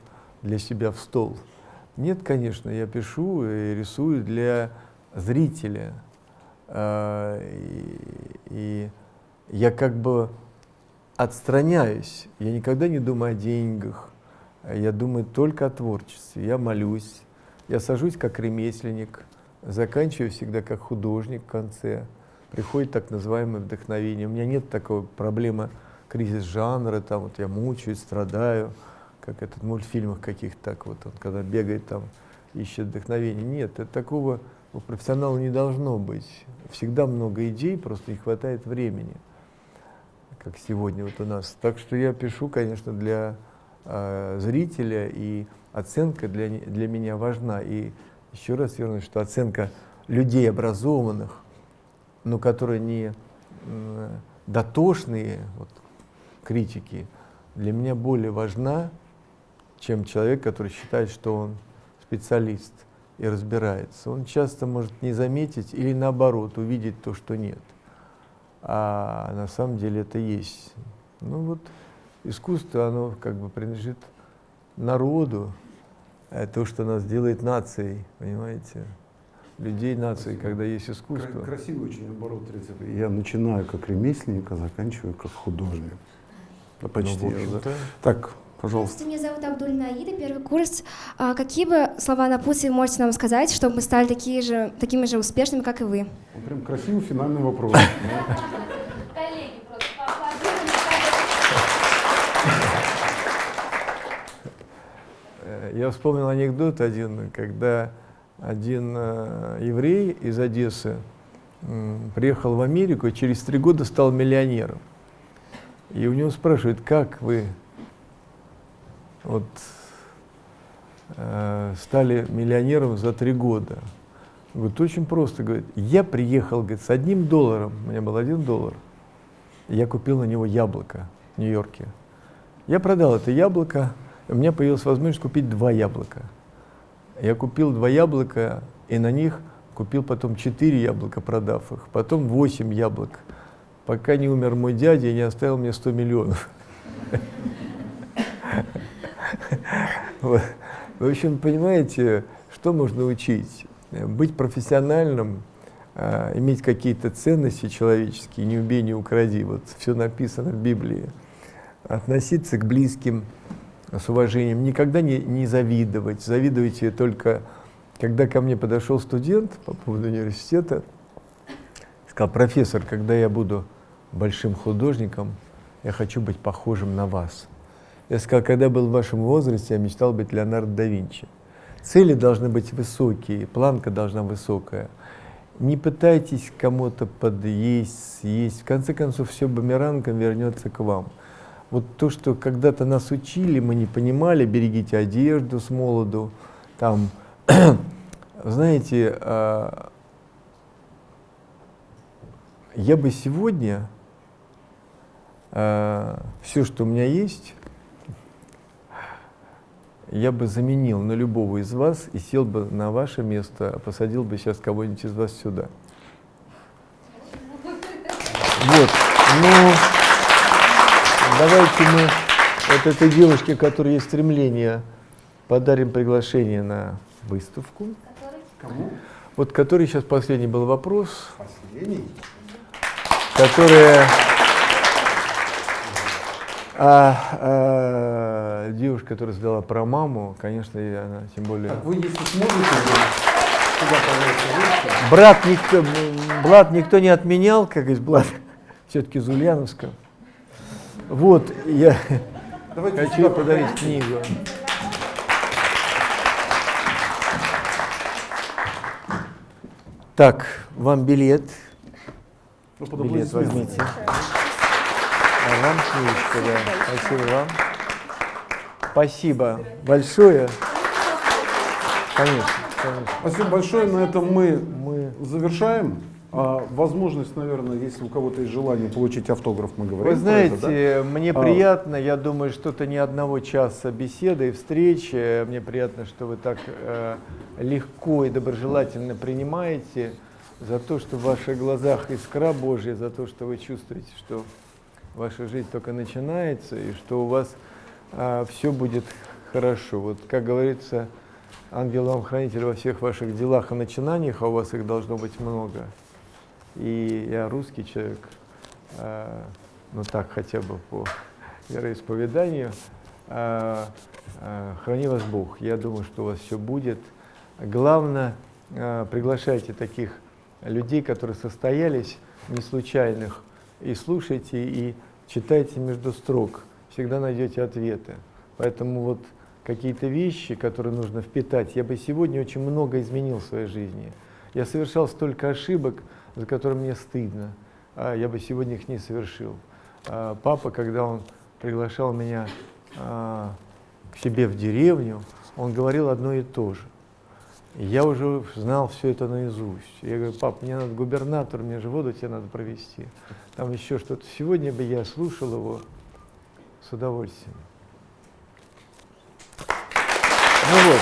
для себя в стол. Нет, конечно, я пишу и рисую для зрителя. И, и я как бы отстраняюсь. Я никогда не думаю о деньгах. Я думаю только о творчестве. Я молюсь. Я сажусь как ремесленник, заканчиваю всегда как художник в конце. Приходит так называемое вдохновение. У меня нет такой проблемы кризис жанра, там вот я мучаюсь, страдаю, как этот в мультфильмах каких-то так вот, он когда бегает там, ищет вдохновение. Нет, это такого у профессионала не должно быть. Всегда много идей, просто не хватает времени как сегодня вот у нас. Так что я пишу, конечно, для э, зрителя, и оценка для, для меня важна. И еще раз вернусь, что оценка людей образованных, но которые не дотошные вот, критики, для меня более важна, чем человек, который считает, что он специалист. и разбирается. Он часто может не заметить или наоборот увидеть то, что нет. А на самом деле это есть. Ну вот искусство, оно как бы принадлежит народу, то, что нас делает нацией, понимаете? Людей нации, когда есть искусство. Красивый очень оборот рецепта. Я начинаю как ремесленник, а заканчиваю как художник. Да, почти. Ну, общем-то. Так, пожалуйста. Меня зовут Абдуль Наида, первый курс. А какие бы слова напутствия можете нам сказать, чтобы мы стали такие же, такими же успешными, как и вы? Ну, прям красивый финальный вопрос. Коллеги просто Э, Я вспомнил анекдот один, когда один э, еврей из Одессы приехал в Америку и через три года стал миллионером. И у него спрашивают, как вы вот, э, стали миллионером за три года? Говорит, очень просто, говорит, я приехал, говорит, с одним долларом, у меня был один доллар, я купил на него яблоко в Нью-Йорке. Я продал это яблоко, у меня появилась возможность купить два яблока. Я купил два яблока, и на них купил потом четыре яблока, продав их, потом восемь яблок, пока не умер мой дядя и не оставил мне 100 миллионов. В общем, понимаете, что можно учить? Быть профессиональным, а, иметь какие-то ценности человеческие, не убей, не укради, вот все написано в Библии. Относиться к близким с уважением, никогда не, не завидовать. Завидуйте только, когда ко мне подошел студент по поводу университета, сказал, профессор, когда я буду большим художником, я хочу быть похожим на вас. Я сказал, когда был в вашем возрасте, я мечтал быть Леонардо да Винчи. Цели должны быть высокие, планка должна высокая. Не пытайтесь кому-то подъесть, съесть. В конце концов, все бумерангом вернется к вам. Вот то, что когда-то нас учили, мы не понимали, берегите одежду с молоду, там, знаете, а, я бы сегодня а, все, что у меня есть, я бы заменил на любого из вас и сел бы на ваше место, а посадил бы сейчас кого-нибудь из вас сюда. Вот, ну, давайте мы вот этой девушке, которой есть стремление, подарим приглашение на выставку. Кому? Вот который сейчас последний был вопрос. Последний? Которая а, а, девушка, которая задала про маму, конечно, и она тем более. Так, вы если сможете, Брат никто, блат никто не отменял, как из блат, все-таки из Ульяновска. Вот, я Давайте хочу подарить проходите. книгу. Так, вам билет. Ну, Билет возьмите. А вам книжка, да. Спасибо вам. Спасибо большое. Конечно, конечно. Спасибо большое. На этом мы, завершаем. А, возможность, наверное, если у кого-то есть желание получить автограф, мы говорим. Вы знаете, это, да? мне А, приятно, я думаю, что это не одного часа беседы и встречи. Мне приятно, что вы так э, легко и доброжелательно принимаете за то, что в ваших глазах искра Божья, за то, что вы чувствуете, что ваша жизнь только начинается и что у вас все будет хорошо. Вот как говорится, ангел вам хранитель во всех ваших делах и начинаниях, а у вас их должно быть много. И я русский человек, э, ну так хотя бы по вероисповеданию. Э, э, храни вас Бог. Я думаю, что у вас все будет. Главное, э, приглашайте таких людей, которые состоялись, не случайных, и слушайте, и читайте между строк. Всегда найдете ответы. Поэтому вот какие-то вещи, которые нужно впитать, я бы сегодня очень много изменил в своей жизни. Я совершал столько ошибок, за которые мне стыдно. А я бы сегодня их не совершил. А папа, когда он приглашал меня а, к себе в деревню, он говорил одно и то же. Я уже знал все это наизусть. Я говорю, пап, мне надо губернатор, мне же воду тебе надо провести. Там еще что-то. Сегодня бы я слушал его с удовольствием. Ну вот,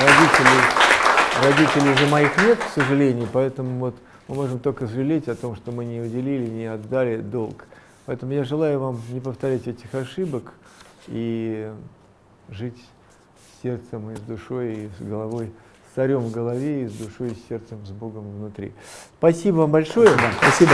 родители Родителей же моих нет, к сожалению, поэтому вот мы можем только жалеть о том, что мы не уделили, не отдали долг. Поэтому я желаю вам не повторять этих ошибок и жить сердцем и с душой, и с головой, с царем в голове, и с душой, и с сердцем, с Богом внутри. Спасибо вам большое. Спасибо.